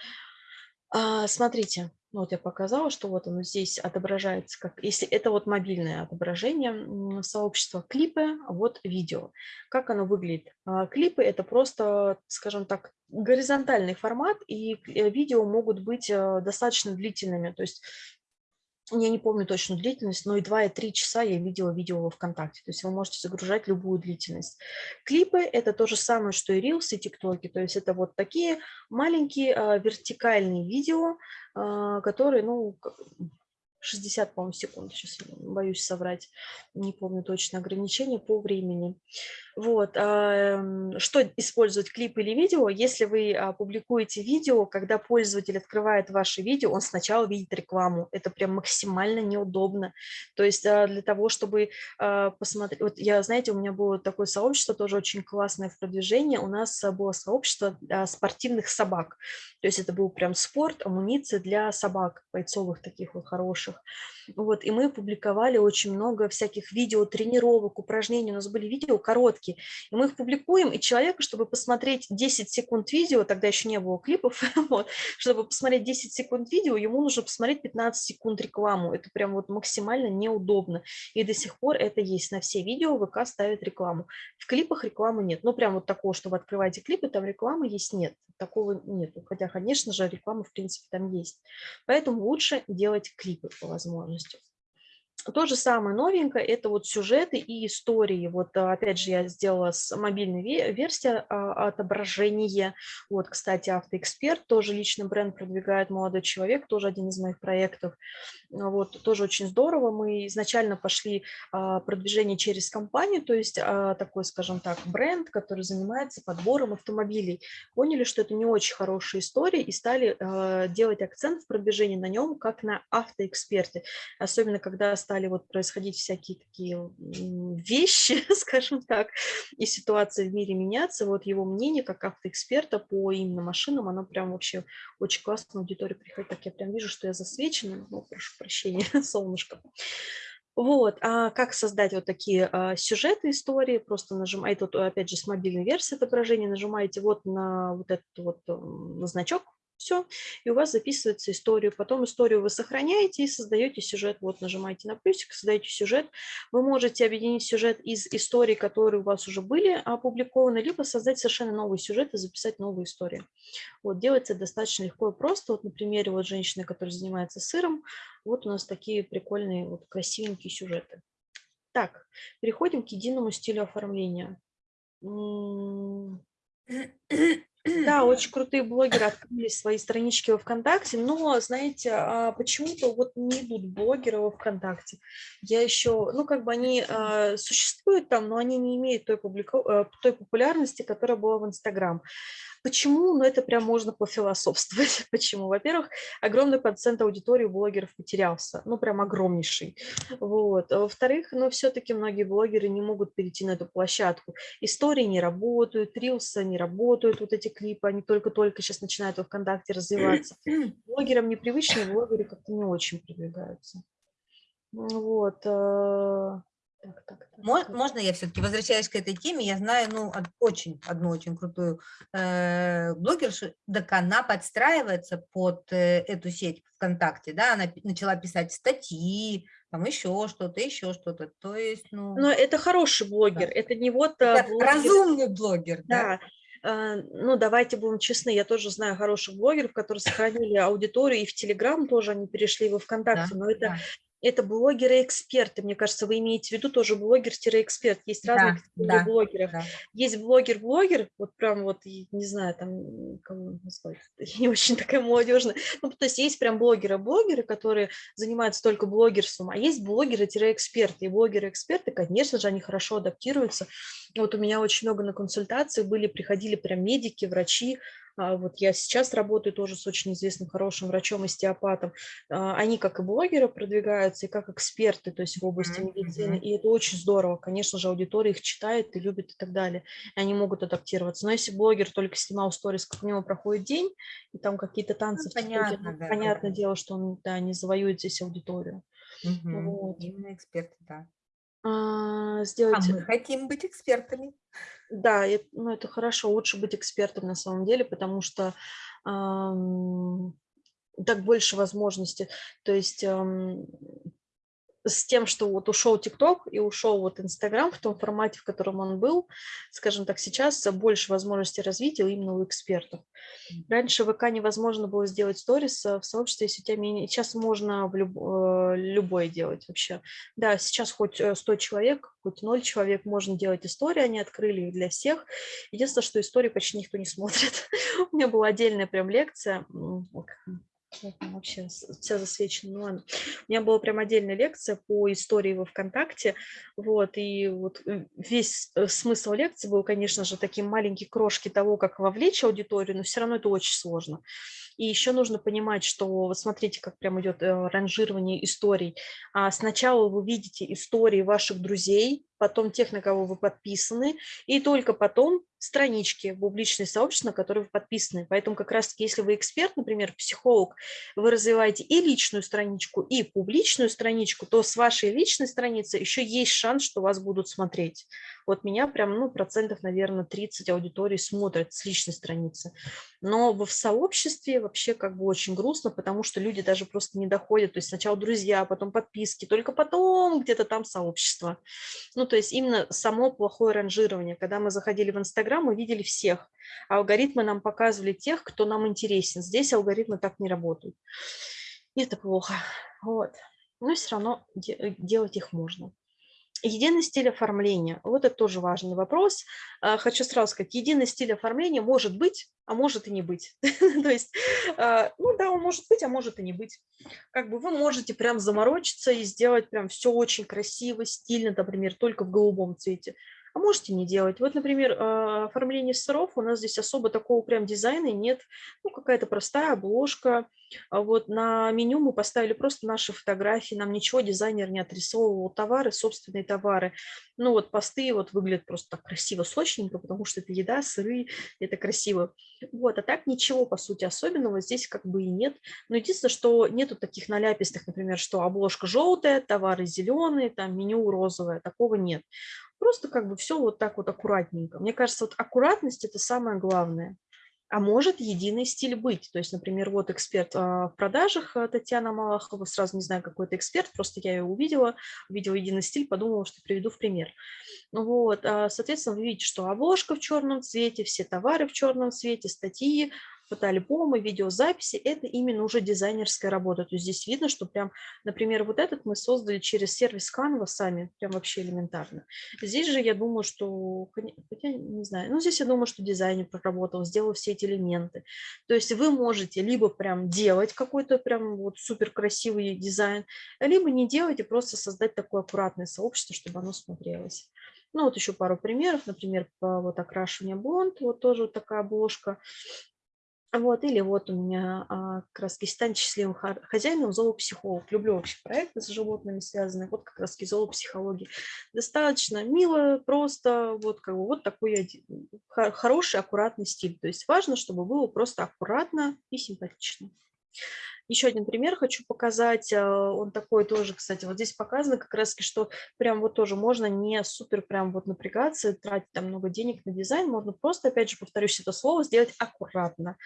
а, смотрите, вот я показала, что вот оно здесь отображается, как если это вот мобильное отображение сообщества клипы, вот видео. Как оно выглядит? А, клипы – это просто, скажем так, горизонтальный формат, и э, видео могут быть э, достаточно длительными. То есть я не помню точную длительность, но и 2, и 3 часа я видела видео во ВКонтакте. То есть вы можете загружать любую длительность. Клипы – это то же самое, что и Reels, и ТикТоки. То есть это вот такие маленькие а, вертикальные видео, а, которые, ну, 60, по-моему, секунд, сейчас боюсь соврать, не помню точно ограничение по времени. Вот, что использовать клип или видео? Если вы а, публикуете видео, когда пользователь открывает ваше видео, он сначала видит рекламу. Это прям максимально неудобно. То есть а, для того, чтобы а, посмотреть... Вот я, знаете, у меня было такое сообщество, тоже очень классное в продвижении. У нас было сообщество спортивных собак. То есть это был прям спорт, амуниция для собак, бойцовых таких вот хороших. Вот, и мы публиковали очень много всяких видео, тренировок, упражнений. У нас были видео короткие. И мы их публикуем, и человеку, чтобы посмотреть 10 секунд видео, тогда еще не было клипов, [laughs] вот, чтобы посмотреть 10 секунд видео, ему нужно посмотреть 15 секунд рекламу. Это прям вот максимально неудобно. И до сих пор это есть. На все видео ВК ставит рекламу. В клипах рекламы нет. Ну, прям вот такого, что вы открываете клипы, там рекламы есть, нет. Такого нет. Хотя, конечно же, реклама, в принципе, там есть. Поэтому лучше делать клипы по возможности. То же самое новенькое – это вот сюжеты и истории. Вот а, опять же я сделала с мобильной версии а, отображения. Вот, кстати, автоэксперт, тоже личный бренд продвигает молодой человек, тоже один из моих проектов. Вот, тоже очень здорово. Мы изначально пошли а, продвижение через компанию, то есть такой, скажем так, бренд, который занимается подбором автомобилей. Поняли, что это не очень хорошая история и стали делать акцент в продвижении на нем, как на автоэксперте. Особенно, когда стали вот происходить всякие такие вещи, [laughs] скажем так, и ситуация в мире меняться, вот его мнение как автоэксперта по именно машинам, оно прям вообще очень классно в аудиторию приходит. Так я прям вижу, что я засвечена, ну, прошу прощения, [laughs] солнышко. Вот, а как создать вот такие а, сюжеты истории, просто нажимаете, вот опять же с мобильной версии отображения, нажимаете вот на вот этот вот на значок, Все, и у вас записывается историю. Потом историю вы сохраняете и создаете сюжет. Вот нажимаете на плюсик, создаете сюжет. Вы можете объединить сюжет из историй, которые у вас уже были опубликованы, либо создать совершенно новый сюжет и записать новую историю. Вот, делается достаточно легко и просто. Вот на примере вот женщины, которая занимается сыром, вот у нас такие прикольные, вот красивенькие сюжеты. Так, переходим к единому стилю оформления. [clears throat] Да, очень крутые блогеры открыли свои странички во ВКонтакте, но, знаете, а почему-то вот не идут блогеры во ВКонтакте. Я еще, ну, как бы они а, существуют там, но они не имеют той, публика... Э, той популярности, которая была в Инстаграм. Почему? Ну, это прям можно пофилософствовать. [laughs] Почему? Во-первых, огромный процент аудитории блогеров потерялся. Ну, прям огромнейший. Вот. А во-вторых, ну, все-таки многие блогеры не могут перейти на эту площадку. Истории не работают, рилсы не работают, вот эти клипы, они только-только сейчас начинают во ВКонтакте развиваться. [clears throat] Блогерам непривычные блогеры как-то не очень продвигаются. Вот. Э, так, так, так, Можно я все-таки возвращаюсь к этой теме? Я знаю ну, очень, одну очень крутую э, блогершу, так она подстраивается под э, эту сеть ВКонтакте, да, она начала писать статьи, там еще что-то, еще что-то, то есть, ну... Но это хороший блогер, да. это не вот... Э, это блогер, разумный блогер, да. да. Э, ну, давайте будем честны, я тоже знаю хороших блогеров, которые сохранили аудиторию, и в Телеграм тоже они перешли во ВКонтакте, да, но это да это блогеры-эксперты. Мне кажется, вы имеете в виду тоже блогер-эксперт. Есть разные да, да, блогеров. Да. Есть блогер-блогер, вот прям вот, не знаю, там, кому назвать, [laughs] я не очень такая молодежная. Ну, то есть есть прям блогеры-блогеры, которые занимаются только блогерством, а есть блогеры-эксперты. И блогеры-эксперты, конечно же, они хорошо адаптируются. Вот у меня очень много на консультациях были, приходили прям медики, врачи, вот я сейчас работаю тоже с очень известным хорошим врачом-остеопатом. А, они как и блогеры продвигаются, и как эксперты, то есть в области медицины. И это очень здорово. Конечно же, аудитория их читает и любит и так далее. И они могут адаптироваться. Но если блогер только снимал сторис, как у него проходит день, и там какие-то ну, танцы, ну, понятно, да, понятное да. дело, что он да, не завоюет здесь аудиторию. Угу. Вот. Именно эксперты, да. А, сделать... а мы хотим быть экспертами. Да, это, ну, это хорошо, лучше быть экспертом на самом деле, потому что эм, так больше возможностей. То есть эм, с тем, что вот ушел ТикТок и ушел вот Инстаграм в том формате, в котором он был, скажем так, сейчас больше возможностей развития именно у экспертов. Раньше в ВК невозможно было сделать сторис в сообществе, если у тебя менее... Сейчас можно в люб... Э, любое делать вообще. Да, сейчас хоть 100 э, человек, хоть 0 человек можно делать истории, они открыли их для всех. Единственное, что истории почти никто не смотрит. [laughs] У меня была отдельная прям лекция, вообще вся засвечена, ну ладно. У меня была прям отдельная лекция по истории во ВКонтакте, вот, и вот э, весь э, смысл лекции был, конечно же, такие маленькие крошки того, как вовлечь аудиторию, но все равно это очень сложно. И еще нужно понимать, что, вот смотрите, как прям идет э, ранжирование историй. А сначала вы видите истории ваших друзей, потом тех, на кого вы подписаны, и только потом странички в публичное сообщество, на которые вы подписаны. Поэтому как раз-таки, если вы эксперт, например, психолог, вы развиваете и личную страничку, и публичную страничку, то с вашей личной страницы еще есть шанс, что вас будут смотреть. Вот меня прям, ну, процентов, наверное, 30 аудиторий смотрят с личной страницы. Но в сообществе вообще как бы очень грустно, потому что люди даже просто не доходят. То есть сначала друзья, потом подписки, только потом где-то там сообщество. Ну, то есть именно само плохое ранжирование. Когда мы заходили в Инстаграм, мы видели всех. А алгоритмы нам показывали тех, кто нам интересен. Здесь алгоритмы так не работают. И это плохо. Вот. Но все равно де делать их можно. Единый стиль оформления. Вот это тоже важный вопрос. А, хочу сразу сказать, единый стиль оформления может быть, а может и не быть. [laughs] То есть, а, ну да, он может быть, а может и не быть. Как бы вы можете прям заморочиться и сделать прям все очень красиво, стильно, например, только в голубом цвете а можете не делать. Вот, например, а, оформление сыров, у нас здесь особо такого прям дизайна нет, ну, какая-то простая обложка. А вот на меню мы поставили просто наши фотографии, нам ничего дизайнер не отрисовывал, товары, собственные товары. Ну, вот посты вот выглядят просто так красиво, сочненько, потому что это еда, сыры, это красиво. Вот, а так ничего, по сути, особенного здесь как бы и нет. Но единственное, что нету таких наляпистых, например, что обложка желтая, товары зеленые, там меню розовое, такого нет. Просто как бы все вот так вот аккуратненько. Мне кажется, вот аккуратность – это самое главное. а может единый стиль быть. То есть, например, вот эксперт а, в продажах а, Татьяна Малахова, сразу не знаю, какой это эксперт, просто я ее увидела, увидела единый стиль, подумала, что приведу в пример. Вот, соответственно, вы видите, что обложка в черном цвете, все товары в черном цвете, статьи, фотоальбомы, видеозаписи, это именно уже дизайнерская работа. То есть здесь видно, что прям, например, вот этот мы создали через сервис Canva сами, прям вообще элементарно. Здесь же я думаю, что, хотя не знаю, ну здесь я думаю, что дизайнер проработал, сделал все эти элементы. То есть вы можете либо прям делать какой-то прям вот супер красивый дизайн, либо не делать и просто создать такое аккуратное сообщество, чтобы оно смотрелось. Ну, вот еще пару примеров, например, вот окрашивание блонд, вот тоже вот такая обложка. Вот, или вот у меня а, как раз стань счастливым хозяином, зоопсихолог. Люблю вообще проекты с животными связанные, вот как раз зоопсихологии. Достаточно мило, просто, вот, как бы, вот такой хороший, аккуратный стиль. То есть важно, чтобы было просто аккуратно и симпатично. Еще один пример хочу показать. Э, он такой тоже, кстати, вот здесь показано как раз, что прям вот тоже можно не супер прям вот напрягаться, тратить там много денег на дизайн. Можно просто, опять же, повторюсь это слово, сделать аккуратно.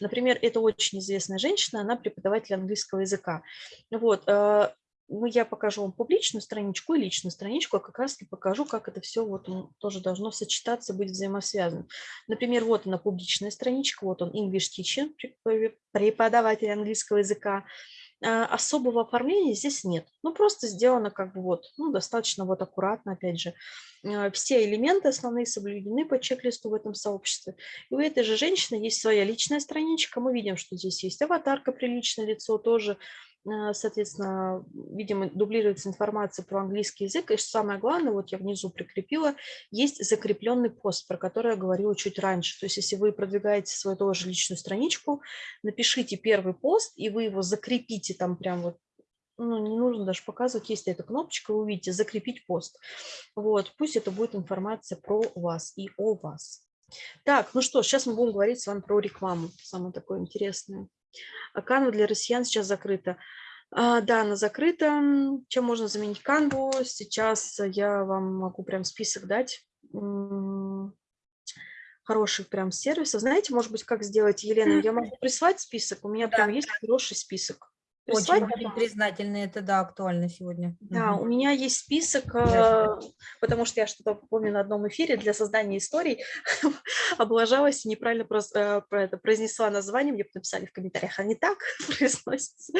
Например, это очень известная женщина, она преподаватель английского языка. Вот, э, ну, я покажу вам публичную страничку и личную страничку, а как раз и покажу, как это все вот тоже должно сочетаться, быть взаимосвязано. Например, вот она публичная страничка, вот он English Teacher, преподаватель английского языка. А, особого оформления здесь нет. Ну, просто сделано как бы вот, ну, достаточно вот аккуратно, опять же. А, все элементы основные соблюдены по чек-листу в этом сообществе. И у этой же женщины есть своя личная страничка. Мы видим, что здесь есть аватарка, приличное лицо, тоже соответственно, видимо, дублируется информация про английский язык. И самое главное, вот я внизу прикрепила, есть закрепленный пост, про который я говорила чуть раньше. То есть если вы продвигаете свою тоже личную страничку, напишите первый пост, и вы его закрепите там прям вот ну, не нужно даже показывать, есть эта кнопочка, вы увидите «Закрепить пост». Вот, пусть это будет информация про вас и о вас. Так, ну что, сейчас мы будем говорить с вами про рекламу, самое такое интересное. А Canva для россиян сейчас закрыта. А, да, она закрыта. Чем можно заменить Canva? Сейчас я вам могу прям список дать хороших прям сервисов. Знаете, может быть, как сделать, Елена? Я могу прислать список, у меня да. прям есть хороший список. Очень будем признательны, это да, актуально сегодня. Да, угу. у меня есть список. Э, потому что я что-то помню на одном эфире для создания историй, [laughs] облажалась и неправильно э, про это произнесла название, мне написали в комментариях, а не так [laughs] произносится.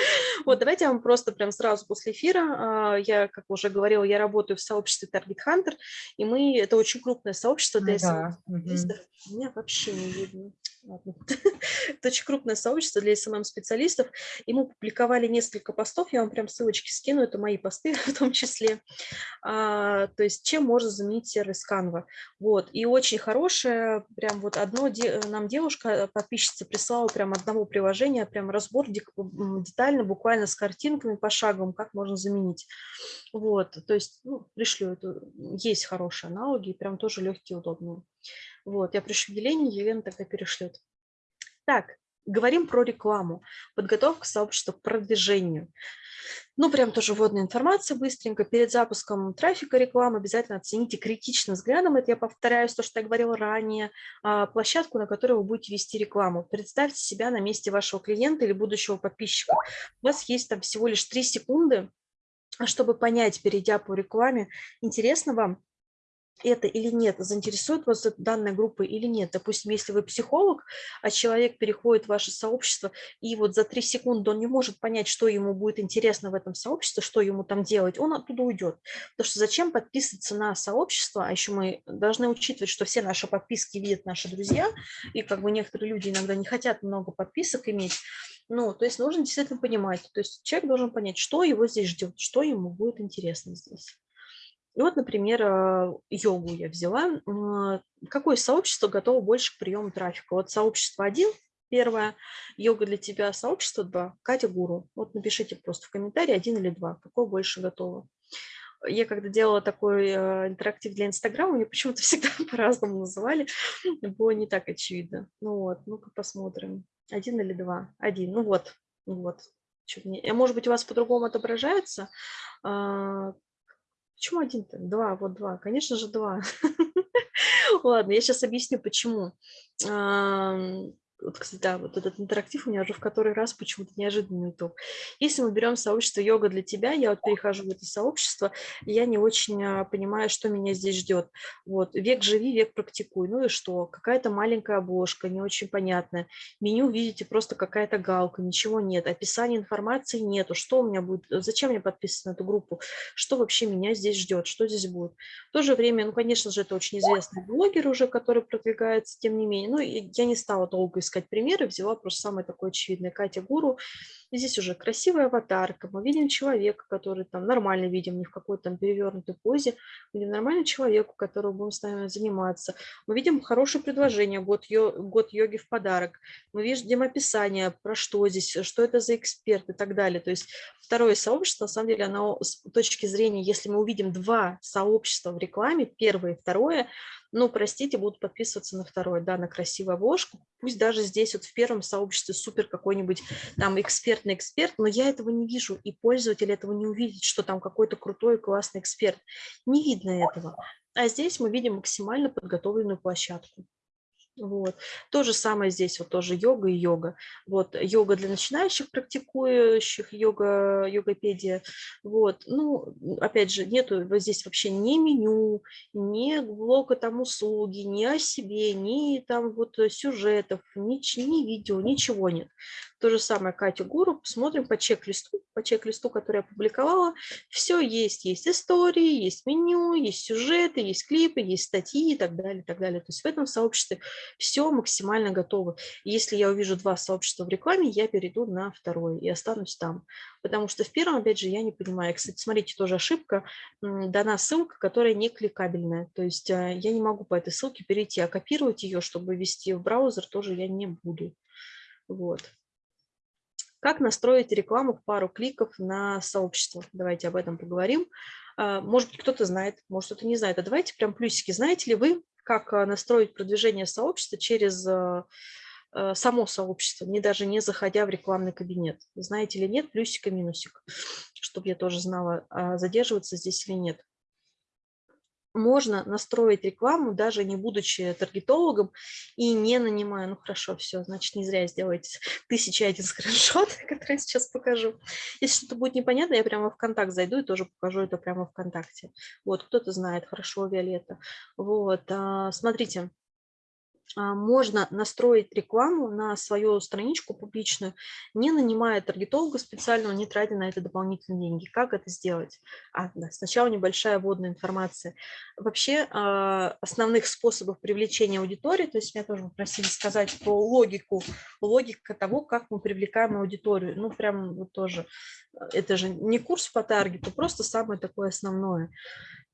Вот, давайте я вам просто прям сразу после эфира, а, я, как уже говорила, я работаю в сообществе Target Hunter, и мы, это очень крупное сообщество для да. Угу. Меня вообще не видно. [laughs] Это очень крупное сообщество для SMM-специалистов, и мы публиковали несколько постов, я вам прям ссылочки скину, это мои посты [laughs] в том числе. А, то есть чем можно заменить сервис Canva. Вот, и очень хорошее, прям вот одно, нам девушка, подписчица прислала прям одного приложения, прям разбор детально, буквально с картинками, пошаговым, как можно заменить. Вот, то есть, ну, пришлю, это, есть хорошие аналоги, прям тоже легкие, удобные. Вот, я пришлю Елене, Елена тогда перешлет. Так, Говорим про рекламу, подготовка сообщества к продвижению. Ну, прям тоже вводная информация быстренько. Перед запуском трафика рекламы обязательно оцените критичным взглядом, это я повторяюсь, то, что я говорила ранее, а, площадку, на которой вы будете вести рекламу. Представьте себя на месте вашего клиента или будущего подписчика. У вас есть там всего лишь 3 секунды, чтобы понять, перейдя по рекламе, интересно вам это или нет, заинтересует вас данная группа или нет. Допустим, если вы психолог, а человек переходит в ваше сообщество, и вот за три секунды он не может понять, что ему будет интересно в этом сообществе, что ему там делать, он оттуда уйдет. Потому что зачем подписываться на сообщество, а еще мы должны учитывать, что все наши подписки видят наши друзья, и как бы некоторые люди иногда не хотят много подписок иметь, ну, то есть нужно действительно понимать, то есть человек должен понять, что его здесь ждет, что ему будет интересно здесь. И вот, например, а, йогу я взяла. А, какое сообщество готово больше к приему трафика? Вот сообщество 1, первое, йога для тебя, сообщество 2, Катя Гуру. Вот напишите просто в комментарии один или два, какое больше готово. Я когда делала такой а, интерактив для Инстаграма, мне почему-то [laughs] всегда по-разному называли, было не так очевидно. Ну вот, ну-ка посмотрим. Один или два? Один, ну вот, ну вот. Может быть, у вас по-другому отображается. Почему один-то? Два, вот два. Конечно же, два. [laughs] Ладно, я сейчас объясню, почему. Вот, кстати, да, вот этот интерактив у меня уже в который раз почему-то неожиданный итог. Если мы берем сообщество йога для тебя, я вот перехожу в это сообщество, и я не очень а, понимаю, что меня здесь ждет. Вот, век живи, век практикуй. Ну и что? Какая-то маленькая обложка, не очень понятная. Меню, видите, просто какая-то галка, ничего нет. Описания информации нету. Что у меня будет? Зачем мне подписываться на эту группу? Что вообще меня здесь ждет? Что здесь будет? В то же время, ну, конечно же, это очень известный блогер уже, который продвигается, тем не менее. Ну, я не стала долго искать примеры, взяла просто самое такое очевидное. Катя Гуру. И здесь уже красивая аватарка, мы видим человека, который там нормально видим, не в какой-то там перевернутой позе, мы видим нормальный человек, у которого будем с нами заниматься. Мы видим хорошее предложение, год, йо, год йоги в подарок. Мы видим описание, про что здесь, что это за эксперт и так далее. То есть второе сообщество, на самом деле, оно с точки зрения, если мы увидим два сообщества в рекламе, первое и второе, ну, простите, будут подписываться на второй, да, на красивую обложку. Пусть даже здесь вот в первом сообществе супер какой-нибудь там экспертный эксперт, но я этого не вижу, и пользователь этого не увидит, что там какой-то крутой классный эксперт. Не видно этого. А здесь мы видим максимально подготовленную площадку. Вот. То же самое здесь, вот тоже йога и йога. Вот, йога для начинающих практикующих, йога, йогопедия. Вот, ну, опять же, нету вот здесь вообще ни меню, ни блока там услуги, ни о себе, ни там вот сюжетов, ни, ни видео, ничего нет. То же самое Катя Гуру, посмотрим по чек-листу, по чек-листу, который я опубликовала. Все есть, есть истории, есть меню, есть сюжеты, есть клипы, есть статьи и так далее, и так далее. То есть в этом сообществе все максимально готово. Если я увижу два сообщества в рекламе, я перейду на второе и останусь там. Потому что в первом, опять же, я не понимаю. Кстати, смотрите, тоже ошибка. Дана ссылка, которая не кликабельная. То есть а, я не могу по этой ссылке перейти, а копировать ее, чтобы ввести в браузер, тоже я не буду. Вот. Как настроить рекламу в пару кликов на сообщество? Давайте об этом поговорим. А, может быть, кто-то знает, может, кто-то не знает. А давайте прям плюсики. Знаете ли вы, как а, настроить продвижение сообщества через а, само сообщество, не даже не заходя в рекламный кабинет? Знаете ли нет, плюсик и минусик, чтобы я тоже знала, задерживаться здесь или нет можно настроить рекламу, даже не будучи таргетологом и не нанимая. Ну хорошо, все, значит, не зря сделаете [laughs] тысяча один скриншот, [laughs] который сейчас покажу. Если что-то будет непонятно, я прямо в контакт зайду и тоже покажу это прямо ВКонтакте. Вот, кто-то знает, хорошо, Виолетта. Вот, а, смотрите, можно настроить рекламу на свою страничку публичную, не нанимая таргетолога специального, не тратя на это дополнительные деньги. Как это сделать? А, да, сначала небольшая вводная информация. Вообще а, основных способов привлечения аудитории, то есть меня тоже попросили сказать про логику, логика того, как мы привлекаем аудиторию. Ну, прям вот тоже, это же не курс по таргету, просто самое такое основное.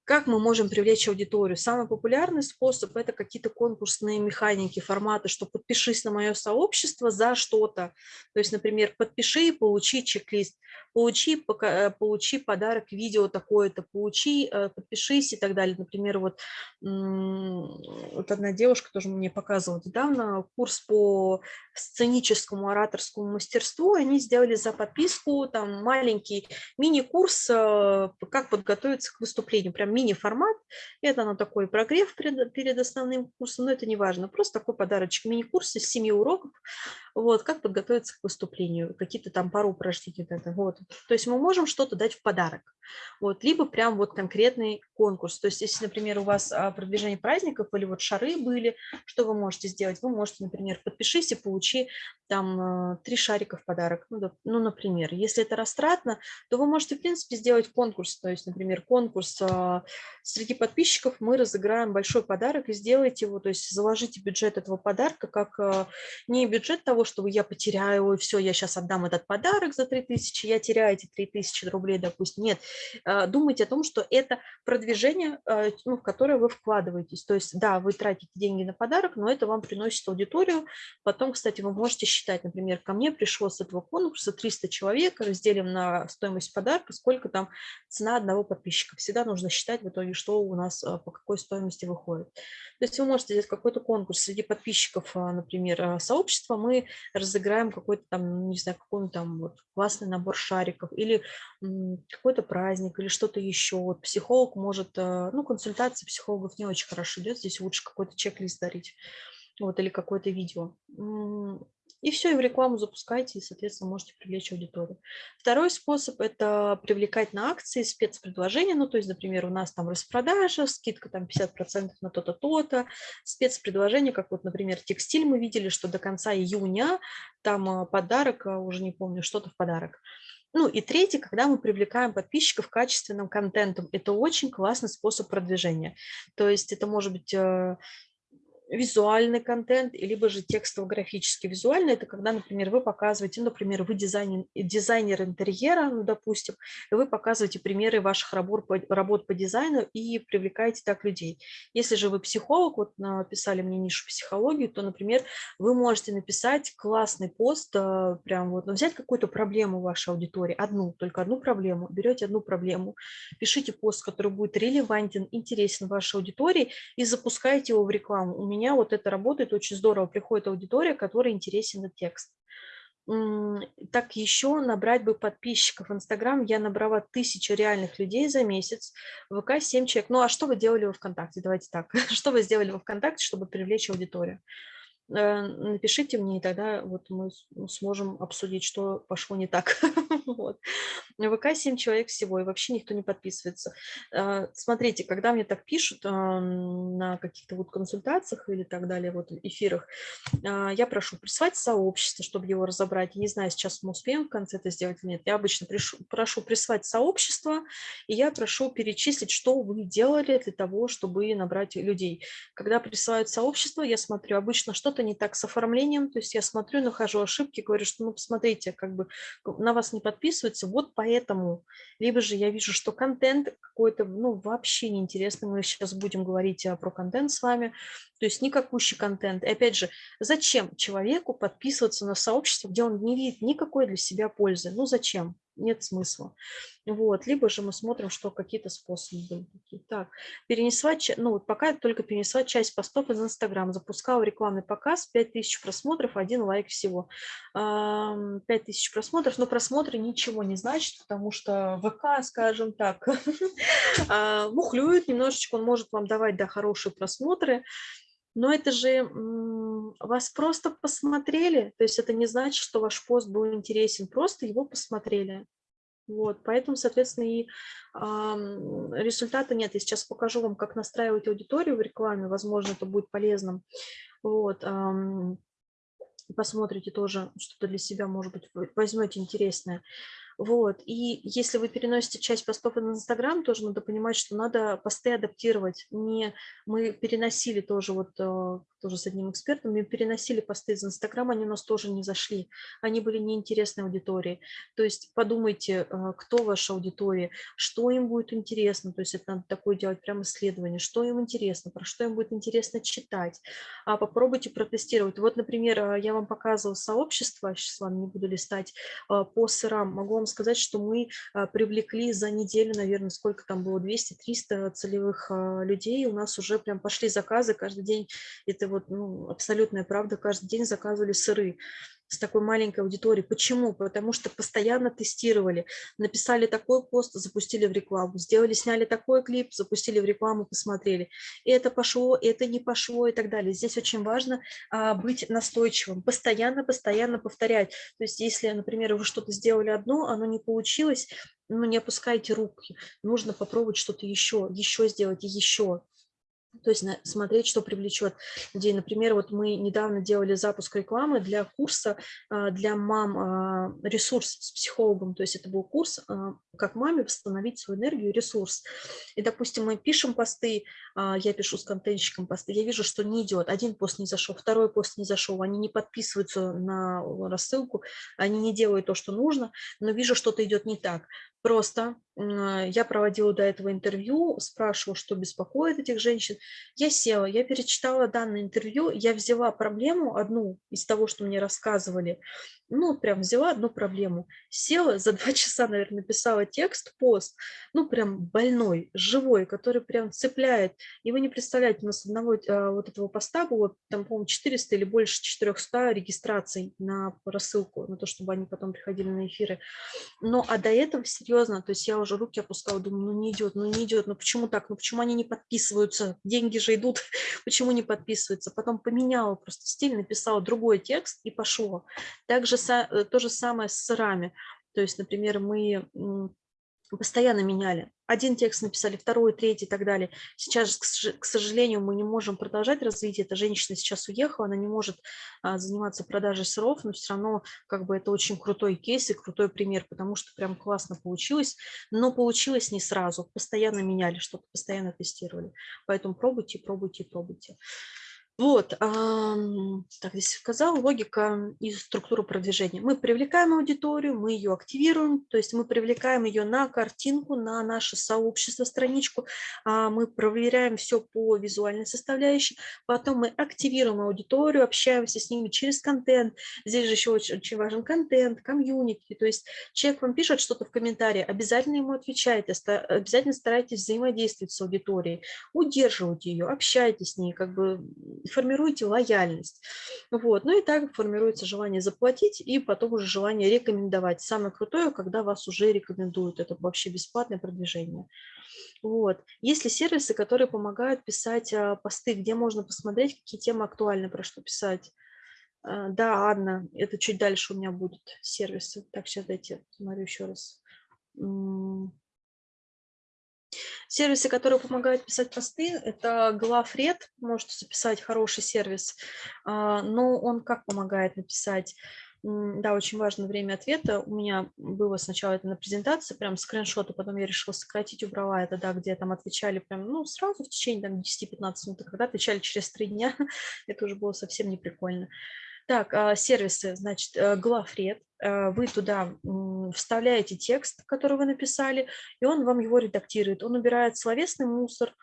Как мы можем привлечь аудиторию? Самый популярный способ – это какие-то конкурсные механики, форматы, что подпишись на мое сообщество за что-то. То есть, например, подпиши и получи чек-лист, получи, э, получи подарок видео такое-то, получи, э, подпишись и так далее. Например, вот, вот одна девушка тоже мне показывала недавно курс по сценическому ораторскому мастерству. Они сделали за подписку там маленький мини-курс, э, как подготовиться к выступлению, прям мини-формат. Это на такой прогрев перед, перед основным курсом, но это не важно. Просто такой подарочек, мини-курс из 7 уроков. Вот, как подготовиться к выступлению, какие-то там пару упражнений. Вот. То есть мы можем что-то дать в подарок. Вот, либо прям вот конкретный конкурс. То есть если, например, у вас а, продвижение праздников или вот шары были, что вы можете сделать? Вы можете, например, подпишись и получи там а, три шарика в подарок. Ну, ну, например, если это растратно, то вы можете, в принципе, сделать конкурс. То есть, например, конкурс а, среди подписчиков мы разыграем большой подарок и сделайте его, то есть заложите бюджет этого подарка как не бюджет того, чтобы я потеряю, и все, я сейчас отдам этот подарок за 3000, я теряю эти 3000 рублей, допустим. Нет, думайте о том, что это продвижение, а, ну, в которое вы вкладываетесь. То есть, да, вы тратите деньги на подарок, но это вам приносит аудиторию. Потом, кстати, вы можете считать, например, ко мне пришло с этого конкурса 300 человек, разделим на стоимость подарка, сколько там цена одного подписчика. Всегда нужно считать в итоге, что у нас а, по какой стоимости выходит. То есть вы можете сделать какой-то конкурс среди подписчиков, например, сообщества, мы разыграем какой-то там, не знаю, какой-нибудь там вот классный набор шариков или какой-то праздник или что-то еще. Вот психолог может, э, ну, консультация психологов не очень хорошо идет, здесь лучше какой-то чек-лист дарить. вот, или какое-то видео. И все, и в рекламу запускайте, и, соответственно, можете привлечь аудиторию. Второй способ – это привлекать на акции спецпредложения. Ну, то есть, например, у нас там распродажа, скидка там 50% на то-то, то-то. Спецпредложение, как вот, например, текстиль мы видели, что до конца июня там а, подарок, а, уже не помню, что-то в подарок. Ну и третий, когда мы привлекаем подписчиков качественным контентом. Это очень классный способ продвижения. То есть это может быть э, визуальный контент, либо же текстово-графический. Визуальный – это когда, например, вы показываете, например, вы дизайнер, дизайнер интерьера, ну, допустим, и вы показываете примеры ваших работ по, работ по дизайну и привлекаете так людей. Если же вы психолог, вот написали мне нишу психологию, то, например, вы можете написать классный пост, э, прям вот, ну, взять какую-то проблему вашей аудитории, одну, только одну проблему, берете одну проблему, пишите пост, который будет релевантен, интересен вашей аудитории и запускаете его в рекламу. У меня меня вот это работает очень здорово. Приходит аудитория, которой интересен текст. Так еще набрать бы подписчиков. В Инстаграм я набрала тысячу реальных людей за месяц, в ВК 7 человек. Ну а что вы делали во ВКонтакте? Давайте так. [laughs] Что вы сделали во ВКонтакте, чтобы привлечь аудиторию? Э, напишите мне, и тогда вот мы сможем обсудить, что пошло не так. [laughs] вот. В ВК 7 человек всего, и вообще никто не подписывается. Э, смотрите, когда мне так пишут на каких-то вот консультациях или так далее, вот эфирах, э, я прошу прислать сообщество, чтобы его разобрать. Не знаю, сейчас мы успеем в конце это сделать или нет. Я обычно прошу, прошу прислать сообщество, и я прошу перечислить, что вы делали для того, чтобы набрать людей. Когда присылают сообщество, я смотрю обычно что-то что-то не так с оформлением, то есть я смотрю, нахожу ошибки, говорю, что ну посмотрите, как бы на вас не подписываются, вот поэтому. Либо же я вижу, что контент какой-то, ну вообще неинтересный, мы сейчас будем говорить а, про контент с вами, то есть никакущий контент. И опять же, зачем человеку подписываться на сообщество, где он не видит никакой для себя пользы? Ну зачем? Нет смысла. Вот. Либо же мы смотрим, что какие-то способы были такие. Так, перенесла, ну вот пока только перенесла часть постов из Инстаграм, запускала рекламный показ, 5000 просмотров, один лайк всего. 5000 просмотров, но просмотры ничего не значит, потому что ВК, скажем так, [laughs] а, мухлюет немножечко, он может вам давать, да, хорошие просмотры, но это же вас просто посмотрели, то есть это не значит, что ваш пост был интересен, просто его посмотрели. Вот, поэтому, соответственно, и э, результата нет. Я сейчас покажу вам, как настраивать аудиторию в рекламе, возможно, это будет полезным. Вот, э, посмотрите тоже, что-то для себя, может быть, возьмете интересное. Вот. И если вы переносите часть постов на Инстаграм, тоже надо понимать, что надо посты адаптировать. Не мы переносили тоже вот э, тоже с одним экспертом, мы переносили посты из Инстаграма, они у нас тоже не зашли, они были неинтересной аудитории. То есть подумайте, э, кто ваша аудитория, что им будет интересно, то есть это надо такое делать прям исследование, что им интересно, про что им будет интересно читать. А попробуйте протестировать. Вот, например, э, я вам показывала сообщество, сейчас с вами не буду листать, по сырам. Могу вам сказать, что мы привлекли за неделю, наверное, сколько там было, 200-300 целевых людей, у нас уже прям пошли заказы, каждый день это вот ну, абсолютная правда, каждый день заказывали сыры с такой маленькой аудиторией. Почему? Потому что постоянно тестировали. Написали такой пост, запустили в рекламу. Сделали, сняли такой клип, запустили в рекламу, посмотрели. Это пошло, это не пошло и так далее. Здесь очень важно а, быть настойчивым, постоянно, постоянно повторять. То есть если, например, вы что-то сделали одно, оно не получилось, ну не опускайте руки. Нужно попробовать что-то еще, еще сделать и еще. То есть смотреть, что привлечет людей. Например, вот мы недавно делали запуск рекламы для курса а, для мам а, ресурс с психологом. То есть это был курс, а, как маме восстановить свою энергию и ресурс. И, допустим, мы пишем посты, я пишу с контентщиком посты, я вижу, что не идет. Один пост не зашел, второй пост не зашел, они не подписываются на рассылку, они не делают то, что нужно, но вижу, что-то идет не так. Просто я проводила до этого интервью, спрашивала, что беспокоит этих женщин. Я села, я перечитала данное интервью, я взяла проблему одну из того, что мне рассказывали, ну, прям взяла одну проблему, села, за два [laughs] часа, наверное, написала текст, пост, ну, прям больной, живой, который прям цепляет. И вы не представляете, у нас одного а, вот этого поста было, там, по-моему, 400 или больше 400 регистраций на рассылку, на то, чтобы они потом приходили на эфиры. Но, а до этого, серьезно, то есть я уже руки опускала, думаю, ну не идет, ну не идет, ну почему так, ну почему они не подписываются, деньги же идут, [laughs] почему не подписываются. Потом поменяла просто стиль, написала другой текст и пошло. Также э, то же самое с сырами. То есть, например, мы постоянно меняли. Один текст написали, второй, третий и так далее. Сейчас, к сожалению, мы не можем продолжать развитие. Эта женщина сейчас уехала, она не может а, заниматься продажей сыров, но все равно как бы это очень крутой кейс и крутой пример, потому что прям классно получилось. Но получилось не сразу, постоянно меняли что-то, постоянно тестировали. Поэтому пробуйте, пробуйте, пробуйте. Вот, так здесь сказал, логика и структура продвижения. Мы привлекаем аудиторию, мы ее активируем, то есть мы привлекаем ее на картинку, на наше сообщество, страничку, а мы проверяем все по визуальной составляющей, потом мы активируем аудиторию, общаемся с ними через контент. Здесь же еще очень, очень важен контент, комьюнити, то есть человек вам пишет что-то в комментарии, обязательно ему отвечайте, обязательно старайтесь взаимодействовать с аудиторией, удерживайте ее, общайтесь с ней, как бы формируете лояльность. Вот. Ну и так формируется желание заплатить и потом уже желание рекомендовать. Самое крутое, когда вас уже рекомендуют. Это вообще бесплатное продвижение. Вот. Есть ли сервисы, которые помогают писать а, посты, где можно посмотреть, какие темы актуальны, про что писать? А, да, Анна, это чуть дальше у меня будут сервисы. Так, сейчас дайте, смотрю еще раз. Сервисы, которые помогают писать посты, это Glafred, можете записать хороший сервис, а, но он как помогает написать? Да, очень важно время ответа. У меня было сначала это на презентации, прям скриншоты, потом я решила сократить, убрала это, да, где там отвечали прям, ну, сразу в течение там 10-15 минут, а когда отвечали через три дня, [laughs] это уже было совсем не прикольно. Так, а, сервисы, значит, э, главред. Э, вы туда вставляете текст, который вы написали, и он вам его редактирует. Он убирает словесный мусор,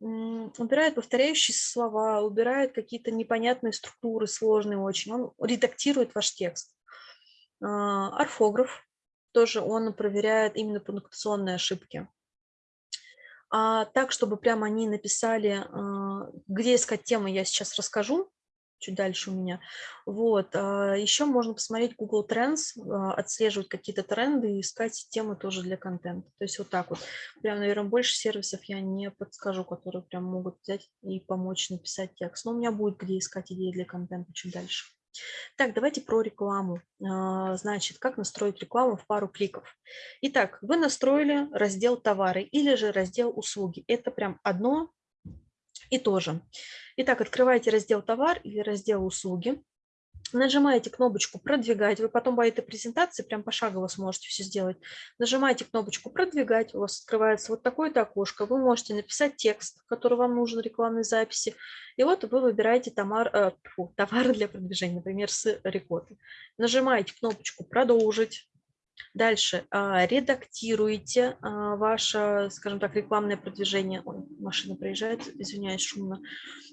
убирает повторяющие слова, убирает какие-то непонятные структуры, сложные очень. Он редактирует ваш текст. А, орфограф тоже он проверяет именно пунктуационные ошибки. А так, чтобы прямо они написали, а, где искать темы, я сейчас расскажу чуть дальше у меня. Вот. А, Еще можно посмотреть Google Trends, а, отслеживать какие-то тренды и искать темы тоже для контента. То есть вот так вот. Прям, наверное, больше сервисов я не подскажу, которые прям могут взять и помочь написать текст. Но у меня будет где искать идеи для контента чуть дальше. Так, давайте про рекламу. А, значит, как настроить рекламу в пару кликов. Итак, вы настроили раздел товары или же раздел услуги. Это прям одно и то же. Итак, открываете раздел «Товар» или раздел «Услуги». Нажимаете кнопочку «Продвигать». Вы потом по этой презентации прям пошагово сможете все сделать. Нажимаете кнопочку «Продвигать». У вас открывается вот такое-то окошко. Вы можете написать текст, который вам нужен, рекламной записи. И вот вы выбираете товар, э, фу, товары для продвижения, например, с рекоты. Нажимаете кнопочку «Продолжить». Дальше а, редактируете а, ваше, скажем так, рекламное продвижение. Ой, машина приезжает, извиняюсь, шумно.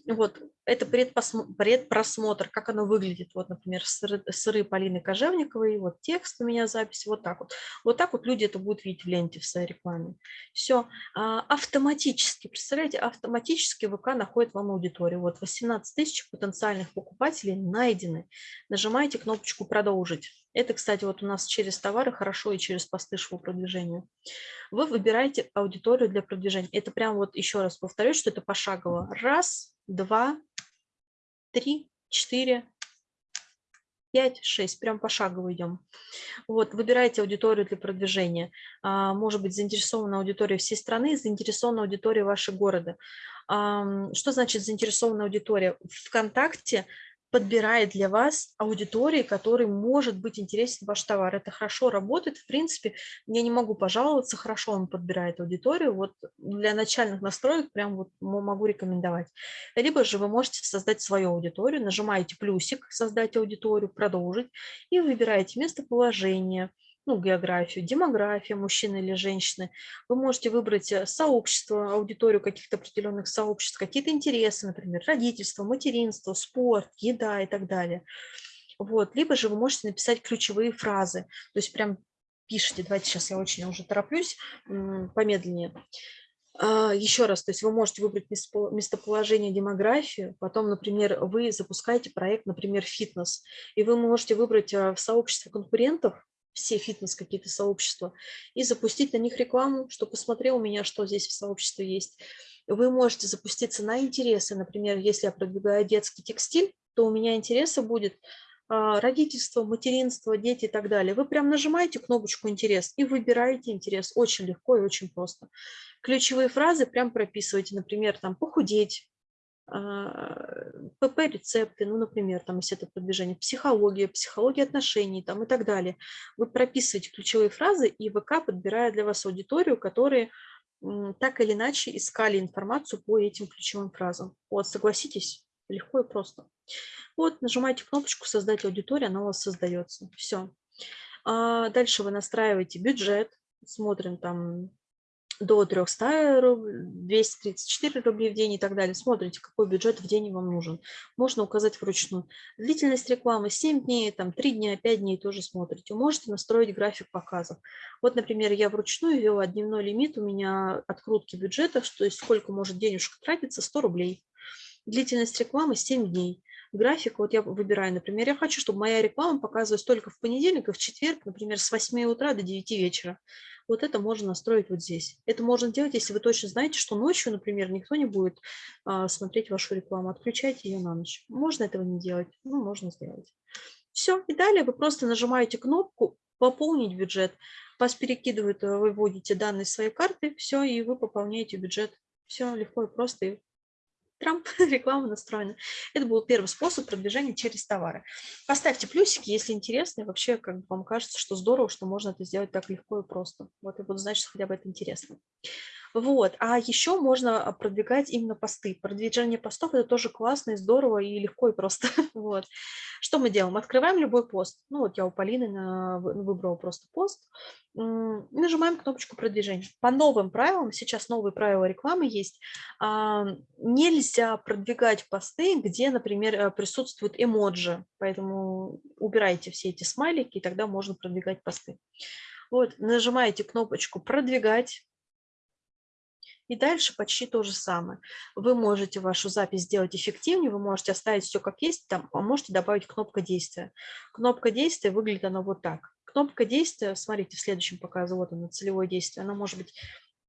Вот, это предпросмотр, как оно выглядит. Вот, например, сыры, сыры Полины Кожевниковой, вот текст у меня запись, вот так вот. Вот так вот люди это будут видеть в ленте в своей рекламе. Все, а, автоматически, представляете, автоматически ВК находит вам аудиторию. Вот 18 тысяч потенциальных покупателей найдены. Нажимаете кнопочку «Продолжить». Это, кстати, вот у нас через товары хорошо и через посты продвижению. Вы выбираете аудиторию для продвижения. Это прям вот еще раз повторюсь, что это пошагово. Раз, два, три, четыре, пять, шесть. Прям пошагово идем. Вот, выбираете аудиторию для продвижения. А, может быть, заинтересована аудитория всей страны, заинтересована аудитория вашего города. Что значит заинтересованная аудитория? Вконтакте подбирает для вас аудитории, которой может быть интересен ваш товар. Это хорошо работает, в принципе, я не могу пожаловаться, хорошо он подбирает аудиторию, вот для начальных настроек прям вот могу рекомендовать. Либо же вы можете создать свою аудиторию, нажимаете плюсик «Создать аудиторию», «Продолжить» и выбираете местоположение, ну, географию, демография мужчины или женщины. Вы можете выбрать э, сообщество, аудиторию каких-то определенных сообществ, какие-то интересы, например, родительство, материнство, спорт, еда и так далее. Вот. Либо же вы можете написать ключевые фразы, то есть прям пишите, давайте сейчас я очень уже тороплюсь, помедленнее. А, Еще раз, то есть вы можете выбрать местоположение, демографию, потом, например, вы запускаете проект, например, фитнес, и вы можете выбрать э, в сообществе конкурентов все фитнес какие-то сообщества, и запустить на них рекламу, что посмотрел у меня, что здесь в сообществе есть. Вы можете запуститься на интересы. Например, если я продвигаю детский текстиль, то у меня интересы будет а, родительство, материнство, дети и так далее. Вы прям нажимаете кнопочку «Интерес» и выбираете интерес. Очень легко и очень просто. Ключевые фразы прям прописывайте. Например, там «похудеть», ПП-рецепты, ну, например, там, если это продвижение, психология, психология отношений там, и так далее. Вы прописываете ключевые фразы, и ВК подбирает для вас аудиторию, которые так или иначе искали информацию по этим ключевым фразам. Вот, согласитесь, легко и просто. Вот, нажимаете кнопочку «Создать аудиторию», она у вас создается. Все. А дальше вы настраиваете бюджет, смотрим там до 300 рублей, 234 рублей в день и так далее. Смотрите, какой бюджет в день вам нужен. Можно указать вручную. Длительность рекламы 7 дней, там 3 дня, 5 дней тоже смотрите. Можете настроить график показов. Вот, например, я вручную ввела дневной лимит у меня открутки бюджета, то есть сколько может денежка тратиться, 100 рублей. Длительность рекламы 7 дней график, вот я выбираю, например, я хочу, чтобы моя реклама показывалась только в понедельник и в четверг, например, с 8 утра до 9 вечера. Вот это можно настроить вот здесь. Это можно делать, если вы точно знаете, что ночью, например, никто не будет а, смотреть вашу рекламу. Отключайте ее на ночь. Можно этого не делать? Ну, можно сделать. Все. И далее вы просто нажимаете кнопку «Пополнить бюджет». Вас перекидывают, э, вы вводите данные своей карты, все, и вы пополняете бюджет. Все легко и просто, и Трамп, [laughs] реклама настроена. Это был первый способ продвижения через товары. Поставьте плюсики, если интересно, и вообще как бы вам кажется, что здорово, что можно это сделать так легко и просто. Вот я буду знать, что хотя бы это интересно. Вот. А еще можно а, продвигать именно посты. Продвижение постов – это тоже классно и здорово, и легко, и просто. [laughs] вот. Что мы делаем? Открываем любой пост. Ну вот я у Полины на, выбрала просто пост. Нажимаем кнопочку продвижения. По новым правилам, сейчас новые правила рекламы есть, а, нельзя продвигать посты, где, например, э, присутствуют эмоджи. Поэтому убирайте все эти смайлики, и тогда можно продвигать посты. Вот, нажимаете кнопочку «Продвигать», и дальше почти то же самое. Вы можете вашу запись сделать эффективнее, вы можете оставить все как есть, там, а можете добавить кнопка действия. Кнопка действия выглядит она вот так. Кнопка действия, смотрите, в следующем показе, вот она, целевое действие, она может быть,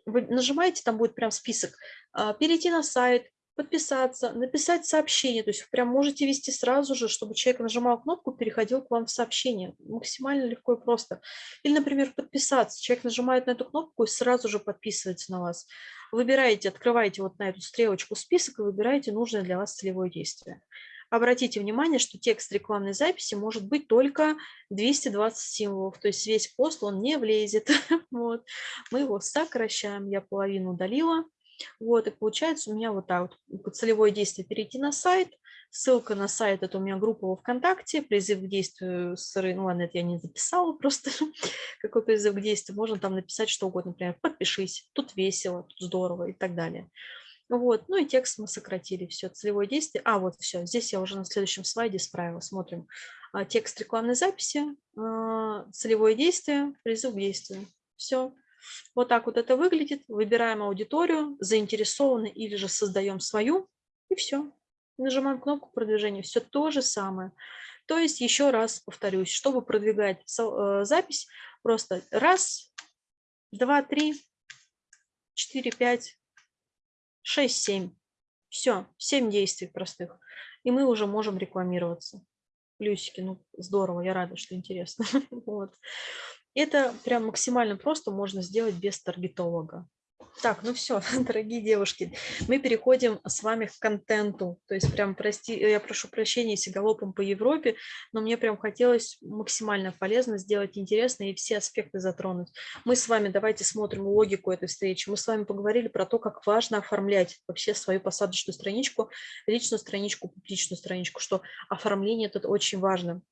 вы нажимаете, там будет прям список, а, перейти на сайт, подписаться, написать сообщение. То есть прям можете вести сразу же, чтобы человек нажимал кнопку, переходил к вам в сообщение. Максимально легко и просто. Или, например, подписаться. Человек нажимает на эту кнопку и сразу же подписывается на вас. Выбираете, открываете вот на эту стрелочку список и выбираете нужное для вас целевое действие. Обратите внимание, что текст рекламной записи может быть только 220 символов, то есть весь пост он не влезет. [laughs] вот. Мы его сокращаем, я половину удалила. Вот, и получается у меня вот так вот целевое действие перейти на сайт, ссылка на сайт, это у меня группа во ВКонтакте, призыв к действию, ну ладно, это я не записала [laughs] просто, какой призыв к действию, можно там написать что угодно, например, подпишись, тут весело, тут здорово и так далее. Вот, ну и текст мы сократили, все, целевое действие. А, вот все, здесь я уже на следующем слайде справила, смотрим. А, текст рекламной записи, а, целевое действие, призыв к действию. Все, вот так вот это выглядит. Выбираем аудиторию, заинтересованы или же создаем свою, и все. Нажимаем кнопку продвижения. Все то же самое. То есть, еще раз повторюсь, чтобы продвигать э, запись, просто раз, два, три, четыре, пять, шесть, семь. Все, семь действий простых. И мы уже можем рекламироваться. Плюсики, ну здорово, я рада, что интересно. [laughs] вот. Это прям максимально просто можно сделать без таргетолога. Так, ну все, [laughs] дорогие девушки, мы переходим с вами к контенту. То есть прям, прости, я прошу прощения, если галопом по Европе, но мне прям хотелось максимально полезно сделать интересно и все аспекты затронуть. Мы с вами, давайте смотрим логику этой встречи. Мы с вами поговорили про то, как важно оформлять вообще свою посадочную страничку, личную страничку, публичную страничку, что оформление тут очень важно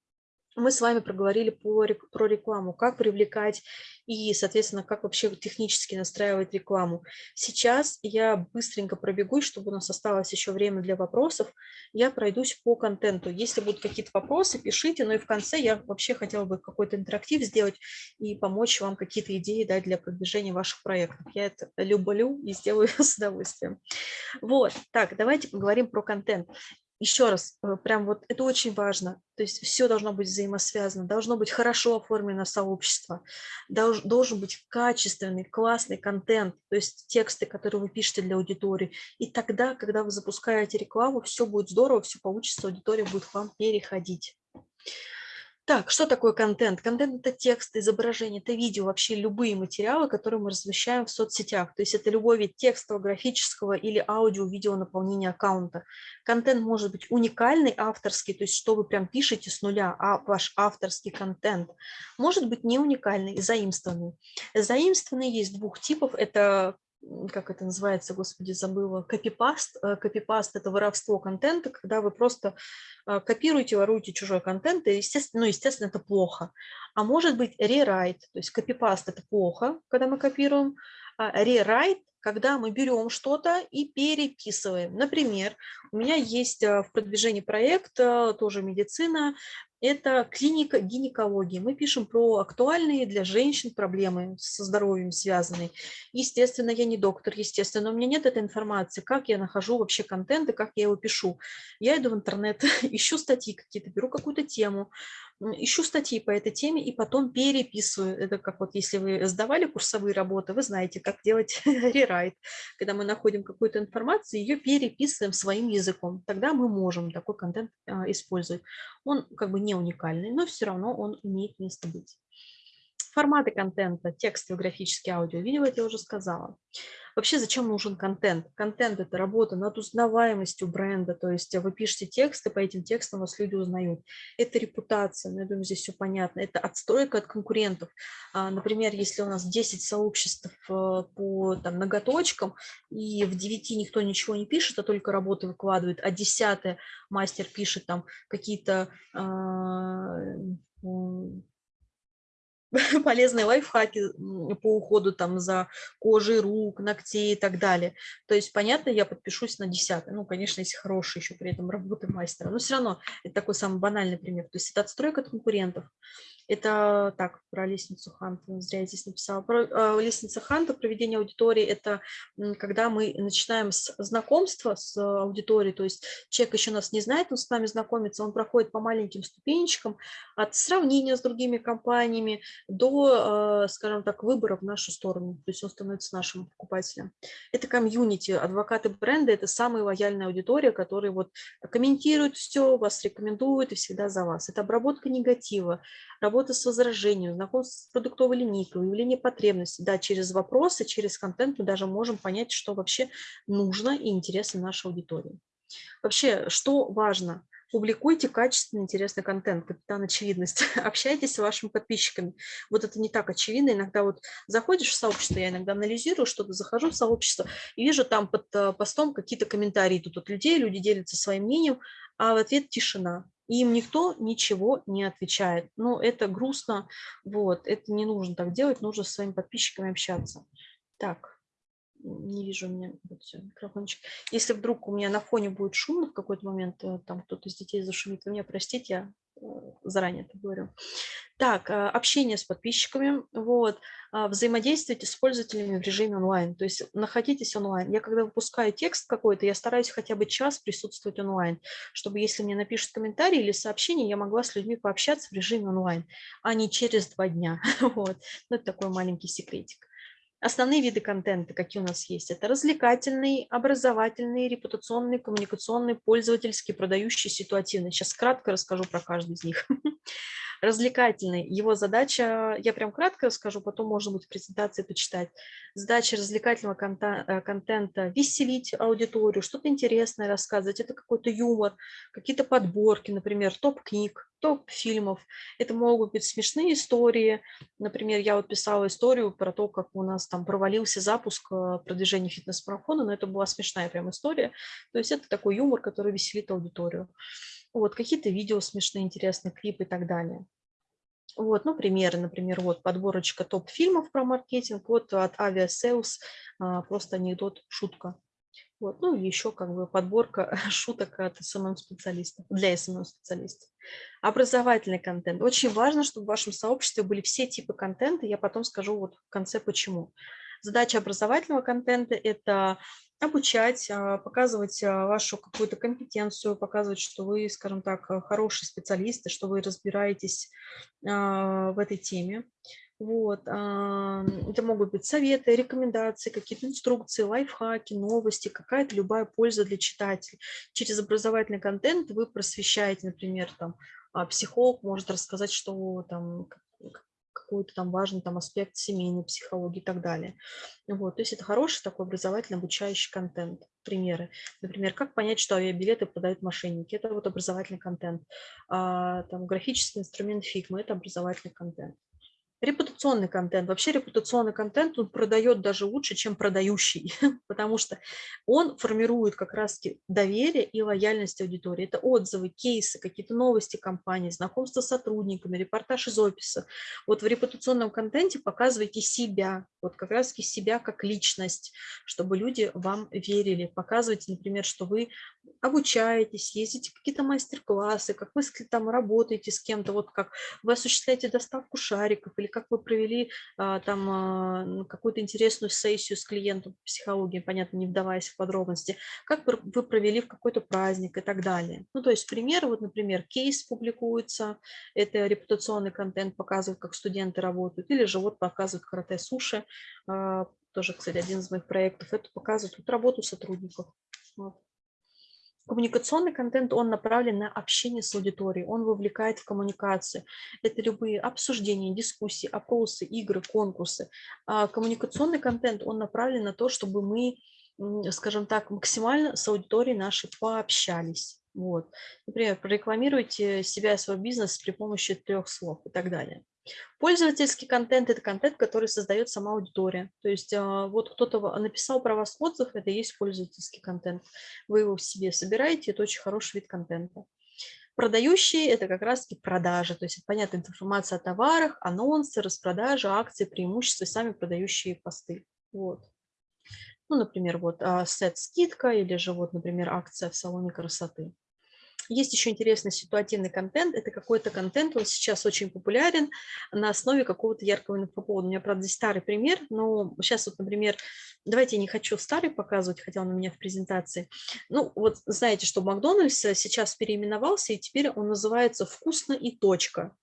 мы с вами проговорили про рекламу, как привлекать и, соответственно, как вообще технически настраивать рекламу. Сейчас я быстренько пробегусь, чтобы у нас осталось еще время для вопросов. Я пройдусь по контенту. Если будут какие-то вопросы, пишите. Но и в конце я вообще хотела бы какой-то интерактив сделать и помочь вам какие-то идеи дать для продвижения ваших проектов. Я это люблю и сделаю [laughs] с удовольствием. Вот, так, давайте поговорим про контент. Еще раз, э, прям вот это очень важно, то есть все должно быть взаимосвязано, должно быть хорошо оформлено сообщество, долж, должен быть качественный, классный контент, то есть тексты, которые вы пишете для аудитории. И тогда, когда вы запускаете рекламу, все будет здорово, все получится, аудитория будет к вам переходить. Так, что такое контент? Контент – это текст, изображение, это видео, вообще любые материалы, которые мы размещаем в соцсетях. То есть это любой вид текстового, графического или аудио-видео наполнения аккаунта. Контент может быть уникальный, авторский, то есть что вы прям пишете с нуля, а ваш авторский контент. Может быть не уникальный, заимствованный. Заимствованный есть двух типов. Это как это называется, господи, забыла, копипаст. Э, копипаст – это воровство контента, когда вы просто э, копируете, воруете чужой контент, и, естественно, ну, естественно, это плохо. А может быть rewrite, то есть копипаст – это плохо, когда мы копируем, rewrite когда мы берем что-то и переписываем. Например, у меня есть э, в продвижении проект, тоже медицина, это клиника гинекологии. Мы пишем про актуальные для женщин проблемы со здоровьем связанные. Естественно, я не доктор, естественно, у меня нет этой информации, как я нахожу вообще контент и как я его пишу. Я иду в интернет, [laughs] ищу статьи какие-то, беру какую-то тему, ищу статьи по этой теме и потом переписываю. Это как вот если вы сдавали курсовые работы, вы знаете, как делать [laughs] рерайт. Когда мы находим какую-то информацию, ее переписываем своим языком. Тогда мы можем такой контент а, использовать. Он как бы не уникальный, но все равно он имеет место быть. Форматы контента, текстовый, графический, аудио, видео, это я уже сказала. Вообще, зачем нужен контент? Контент – это работа над узнаваемостью бренда, то есть вы пишете тексты, по этим текстам вас люди узнают. Это репутация, ну, я думаю, здесь все понятно. Это отстройка от конкурентов. А, например, если у нас 10 сообществ э, по там, ноготочкам, и в 9 никто ничего не пишет, а только работы выкладывает, а 10 мастер пишет там какие-то а, [laughs] полезные лайфхаки по уходу там за кожей рук, ногтей и так далее. То есть, понятно, я подпишусь на десятый. Ну, конечно, если хороший еще при этом работы мастера. Но все равно это такой самый банальный пример. То есть это отстройка от конкурентов. Это так, про лестницу Ханта, зря я здесь написала. Про э, лестница Ханта, проведение аудитории, это когда мы начинаем с знакомства с аудиторией, то есть человек еще нас не знает, он с нами знакомится, он проходит по маленьким ступенечкам от сравнения с другими компаниями до, э, скажем так, выбора в нашу сторону, то есть он становится нашим покупателем. Это комьюнити, адвокаты бренда, это самая лояльная аудитория, которая вот комментирует все, вас рекомендует и всегда за вас. Это обработка негатива, работа с возражением, знакомство с продуктовой линейкой, выявление потребностей. Да, через вопросы, через контент мы даже можем понять, что вообще нужно и интересно нашей аудитории. Вообще, что важно? Публикуйте качественный, интересный контент, капитан очевидность. [laughs] Общайтесь с вашими подписчиками. Вот это не так очевидно. Иногда вот заходишь в сообщество, я иногда анализирую что-то, захожу в сообщество и вижу там под э, постом какие-то комментарии тут от людей, люди делятся своим мнением, а в ответ тишина им никто ничего не отвечает. Ну, это грустно, вот, это не нужно так делать, нужно с своими подписчиками общаться. Так, не вижу у меня вот все, микрофончик. Если вдруг у меня на фоне будет шумно в какой-то момент, э, там кто-то из детей зашумит, вы меня простите, я э, заранее это говорю. Так, а, общение с подписчиками, вот, а, взаимодействуйте с пользователями в режиме онлайн, то есть находитесь онлайн. Я когда выпускаю текст какой-то, я стараюсь хотя бы час присутствовать онлайн, чтобы если мне напишут комментарий или сообщение, я могла с людьми пообщаться в режиме онлайн, а не через два дня. [laughs] Вот, ну, это такой маленький секретик. Основные виды контента, какие у нас есть, это развлекательный, образовательный, репутационный, коммуникационный, пользовательский, продающий, ситуативный. Сейчас кратко расскажу про каждый из них. [laughs] развлекательный. Его задача, я прям кратко расскажу, потом можно будет в презентации почитать. Задача развлекательного э, контента – веселить аудиторию, что-то интересное рассказывать. Это какой-то юмор, какие-то подборки, например, топ-книг, топ-фильмов. Это могут быть смешные истории. Например, я вот писала историю про то, как у нас там провалился запуск э, продвижения фитнес-марафона, но это была смешная прям история. То есть это такой юмор, который веселит аудиторию вот, какие-то видео смешные, интересные, клипы и так далее. Вот, ну, примеры, например, вот подборочка топ-фильмов про маркетинг, вот от Aviasales, а, просто анекдот, шутка. Вот, ну, еще как бы подборка [laughs] шуток от SMM-специалистов, для SMM-специалистов. Образовательный контент. Очень важно, чтобы в вашем сообществе были все типы контента, я потом скажу вот в конце почему. Задача образовательного контента – это обучать, а, показывать а, вашу какую-то компетенцию, показывать, что вы, скажем так, хороший специалист, и что вы разбираетесь в этой теме. Вот. Это могут быть советы, рекомендации, какие-то инструкции, лайфхаки, новости, какая-то любая польза для читателей. Через образовательный контент вы просвещаете, например, там, психолог может рассказать, что там какой-то там важный там аспект семейной психологии и так далее. Вот, то есть это хороший такой образовательно обучающий контент. Примеры. Например, как понять, что авиабилеты продают мошенники. Это вот образовательный контент. А, там, графический инструмент Figma – это образовательный контент. Репутационный контент. Вообще репутационный контент он продает даже лучше, чем продающий, [laughs] потому что он формирует как раз доверие и лояльность аудитории. Это отзывы, кейсы, какие-то новости компании, знакомство с сотрудниками, репортаж из офиса. Вот в репутационном контенте показывайте себя, вот как раз себя как личность, чтобы люди вам верили. Показывайте, например, что вы обучаетесь, ездите какие-то мастер-классы, как вы там работаете с кем-то, вот как вы осуществляете доставку шариков или как вы провели а, там а, какую-то интересную сессию с клиентом по психологии, понятно, не вдаваясь в подробности, как вы провели в какой-то праздник и так далее. Ну, то есть пример, вот, например, кейс публикуется, это репутационный контент показывает, как студенты работают, или же вот показывают карате-суши, а, тоже, кстати, один из моих проектов, это показывает вот, работу сотрудников. Вот. Коммуникационный контент, он направлен на общение с аудиторией, он вовлекает в коммуникацию. Это любые обсуждения, дискуссии, опросы, игры, конкурсы. А коммуникационный контент, он направлен на то, чтобы мы, скажем так, максимально с аудиторией нашей пообщались. Вот. Например, прорекламируйте себя и свой бизнес при помощи трех слов и так далее. Пользовательский контент – это контент, который создает сама аудитория. То есть а, вот кто-то написал про вас отзыв, это и есть пользовательский контент. Вы его в себе собираете, это очень хороший вид контента. Продающие – это как раз-таки продажи, то есть понятная информация о товарах, анонсы, распродажи, акции, преимущества, сами продающие посты. Вот. Ну, например, вот а, сет-скидка или же вот, например, акция в салоне красоты. Есть еще интересный ситуативный контент. Это какой-то контент, он сейчас очень популярен на основе какого-то яркого инфоповода. У меня, правда, здесь старый пример, но сейчас вот, например, давайте я не хочу старый показывать, хотя он у меня в презентации. Ну, вот знаете, что Макдональдс сейчас переименовался, и теперь он называется «Вкусно и точка».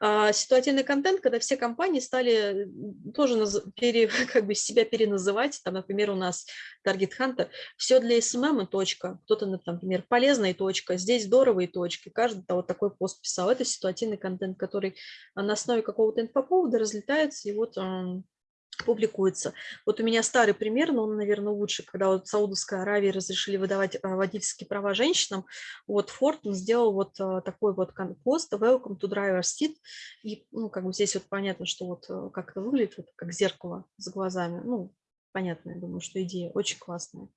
А, ситуативный контент, когда все компании стали тоже пере, [laughs] как бы себя переназывать, там, например, у нас Target Hunter, все для SMM и точка, кто-то, например, полезная точка, здесь здорово и точки, каждый вот такой пост писал, это ситуативный контент, который на основе какого-то инфоповода разлетается, и вот публикуется. Вот у меня старый пример, но он, наверное, лучше, когда вот в Саудовской Аравии разрешили выдавать а, водительские права женщинам, вот Форд сделал вот а, такой вот пост «Welcome to driver's seat», и, ну, как бы здесь вот понятно, что вот э, как это выглядит, вот как зеркало с глазами, ну, понятно, я думаю, что идея очень классная.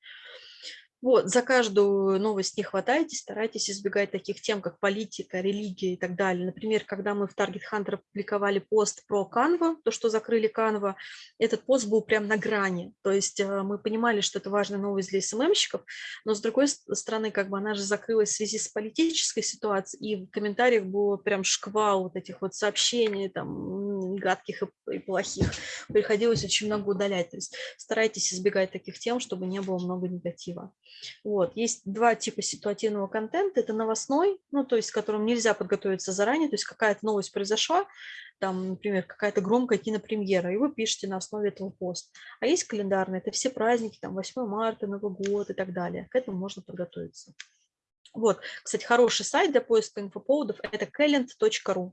Вот, за каждую новость не хватайте, старайтесь избегать таких тем, как политика, религия и так далее. Например, когда мы в Target Hunter публиковали пост про Canva, то, что закрыли Canva, этот пост был прям на грани. То есть э, мы понимали, что это важная новость для СММщиков, но с другой стороны, как бы она же закрылась в связи с политической ситуацией, и в комментариях было прям шквал вот этих вот сообщений, там, гадких и плохих. Приходилось очень много удалять. То есть старайтесь избегать таких тем, чтобы не было много негатива. Вот. Есть два типа ситуативного контента. Это новостной, ну, то есть к которому нельзя подготовиться заранее, то есть какая-то новость произошла, там, например, какая-то громкая кинопремьера, и вы пишете на основе этого пост. А есть календарный, это все праздники, там, 8 марта, Новый год и так далее. К этому можно подготовиться. Вот, кстати, хороший сайт для поиска инфоповодов – это calend.ru.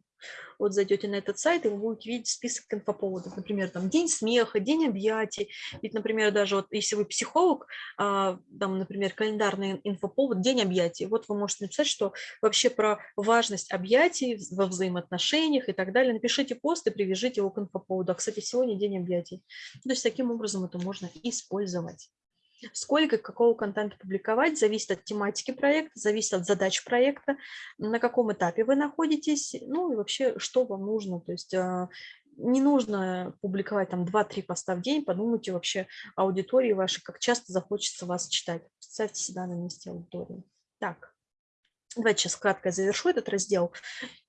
Вот зайдете на этот сайт, и вы будете видеть список инфоповодов. Например, там день смеха, день объятий. Ведь, например, даже вот если вы психолог, а, там, например, календарный инфоповод, день объятий. Вот вы можете написать, что вообще про важность объятий во взаимоотношениях и так далее. Напишите пост и привяжите его к инфоповоду. А, кстати, сегодня день объятий. То есть таким образом это можно использовать. Сколько какого контента публиковать, зависит от тематики проекта, зависит от задач проекта, на каком этапе вы находитесь, ну и вообще, что вам нужно. То есть а, не нужно публиковать там 2-3 поста в день, подумайте вообще аудитории вашей, как часто захочется вас читать. Представьте себя на месте аудитории. Так. Давайте сейчас кратко завершу этот раздел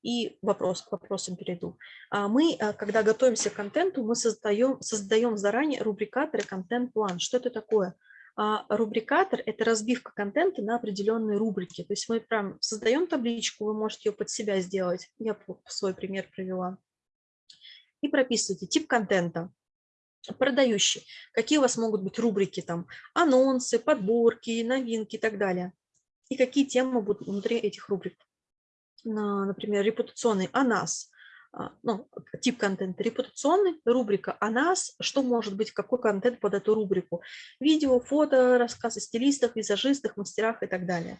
и вопрос к вопросам перейду. А мы, а, когда готовимся к контенту, мы создаем, создаем заранее рубрикатор и контент-план. Что это такое? А рубрикатор – это разбивка контента на определенные рубрики. То есть мы прям создаем табличку, вы можете ее под себя сделать. Я свой пример привела. И прописывайте тип контента продающий. Какие у вас могут быть рубрики, там, анонсы, подборки, новинки и так далее и какие темы будут внутри этих рубрик. Например, репутационный о нас, ну, тип контента репутационный, рубрика о нас, что может быть, какой контент под эту рубрику. Видео, фото, рассказы стилистах, визажистах, мастерах и так далее.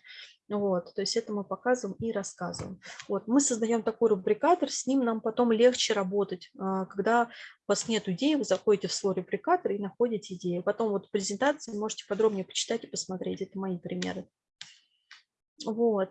Вот, то есть это мы показываем и рассказываем. Вот, мы создаем такой рубрикатор, с ним нам потом легче работать. А, когда у вас нет идеи, вы заходите в свой рубрикатор и находите идею. Потом вот презентации можете подробнее почитать и посмотреть. Это мои примеры. Вот.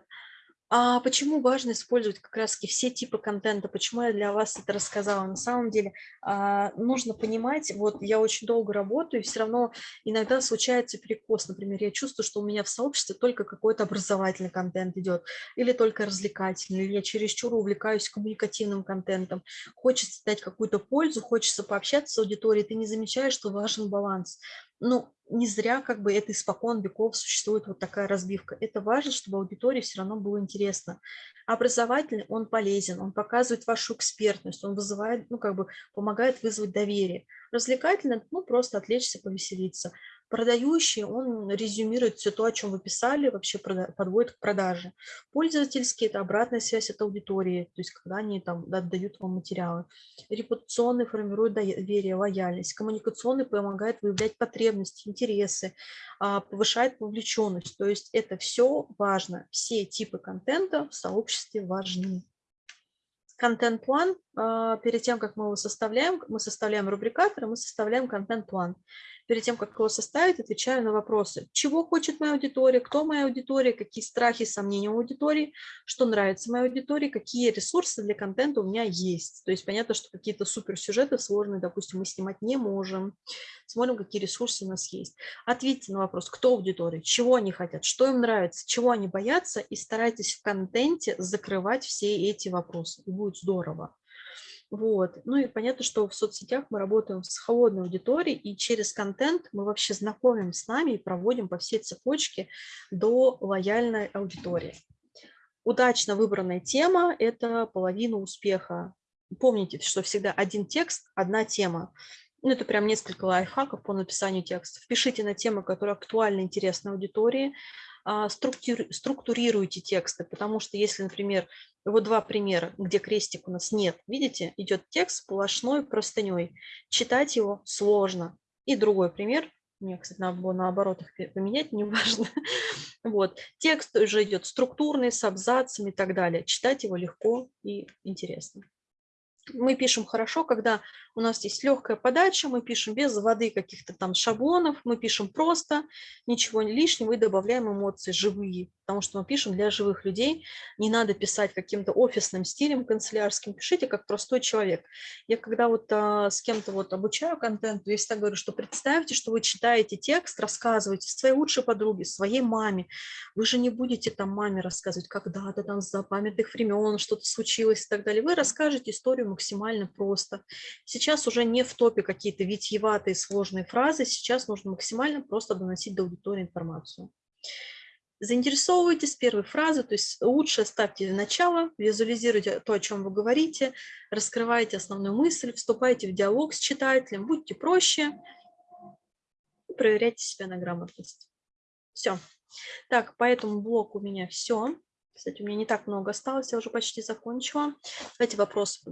А почему важно использовать как раз все типы контента? Почему я для вас это рассказала? На самом деле а, нужно понимать, вот я очень долго работаю, и все равно иногда случается перекос. Например, я чувствую, что у меня в сообществе только какой-то образовательный контент идет, или только развлекательный, или я чересчур увлекаюсь коммуникативным контентом. Хочется дать какую-то пользу, хочется пообщаться с аудиторией, ты не замечаешь, что важен баланс ну, не зря как бы это испокон веков существует вот такая разбивка. Это важно, чтобы аудитории все равно было интересно. Образовательный, он полезен, он показывает вашу экспертность, он вызывает, ну, как бы помогает вызвать доверие. Развлекательный, ну, просто отвлечься, повеселиться. Продающий, он резюмирует все то, о чем вы писали, вообще подводит к продаже. Пользовательский – это обратная связь от аудитории, то есть когда они там отдают вам материалы. Репутационный формирует доверие, лояльность. Коммуникационный помогает выявлять потребности, интересы, а, повышает вовлеченность. То есть это все важно. Все типы контента в сообществе важны контент-план, а, перед тем, как мы его составляем, мы составляем рубрикатор, мы составляем контент-план перед тем, как его составить, отвечаю на вопросы. Чего хочет моя аудитория, кто моя аудитория, какие страхи, сомнения у аудитории, что нравится моей аудитории, какие ресурсы для контента у меня есть. То есть понятно, что какие-то суперсюжеты сложные, допустим, мы снимать не можем. Смотрим, какие ресурсы у нас есть. Ответьте на вопрос, кто аудитория, чего они хотят, что им нравится, чего они боятся, и старайтесь в контенте закрывать все эти вопросы. И будет здорово. Вот. Ну и понятно, что в соцсетях мы работаем с холодной аудиторией, и через контент мы вообще знакомим с нами и проводим по всей цепочке до лояльной аудитории. Удачно выбранная тема – это половина успеха. Помните, что всегда один текст, одна тема. Ну, это прям несколько лайфхаков по написанию текстов. Пишите на темы, которые актуальны, интересны аудитории. А, структурируйте тексты, потому что если, например, вот два примера, где крестик у нас нет, видите, идет текст сплошной простыней, читать его сложно. И другой пример, мне, кстати, надо было наоборот их поменять, неважно. [laughs] Вот. Текст уже идет структурный, с абзацами и так далее. Читать его легко и интересно мы пишем хорошо, когда у нас есть легкая подача, мы пишем без воды каких-то там шаблонов, мы пишем просто, ничего лишнего и добавляем эмоции живые потому что мы пишем для живых людей. Не надо писать каким-то офисным стилем канцелярским, пишите как простой человек. Я когда вот а, с кем-то вот обучаю контенту, я всегда говорю, что представьте, что вы читаете текст, рассказываете своей лучшей подруге, своей маме. Вы же не будете там маме рассказывать, когда-то там за памятных времен что-то случилось и так далее. Вы расскажете историю максимально просто. Сейчас уже не в топе какие-то витьеватые сложные фразы, сейчас нужно максимально просто доносить до аудитории информацию. Заинтересовывайтесь первой фразы, то есть лучше ставьте начало, визуализируйте то, о чем вы говорите, раскрывайте основную мысль, вступайте в диалог с читателем, будьте проще и проверяйте себя на грамотность. Все. Так, по этому блоку у меня все. Кстати, у меня не так много осталось, я уже почти закончила. Давайте вопросы.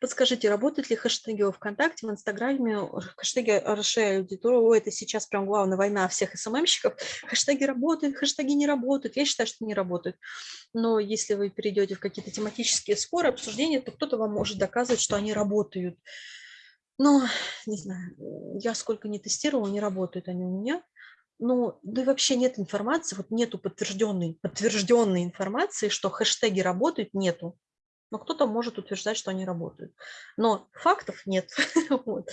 Подскажите, работают ли хэштеги в ВКонтакте, в Инстаграме, хэштеги расширяют аудиторию? Это сейчас прям главная война всех СММщиков. Хэштеги работают, хэштеги не работают. Я считаю, что не работают. Но если вы перейдете в какие-то тематические споры, обсуждения, то кто-то вам может доказывать, что они работают. Но, не знаю, я сколько не тестировала, не работают они у меня ну, да и вообще нет информации, вот нету подтвержденной, подтвержденной информации, что хэштеги работают, нету. но кто-то может утверждать, что они работают. Но фактов нет. [laughs] вот.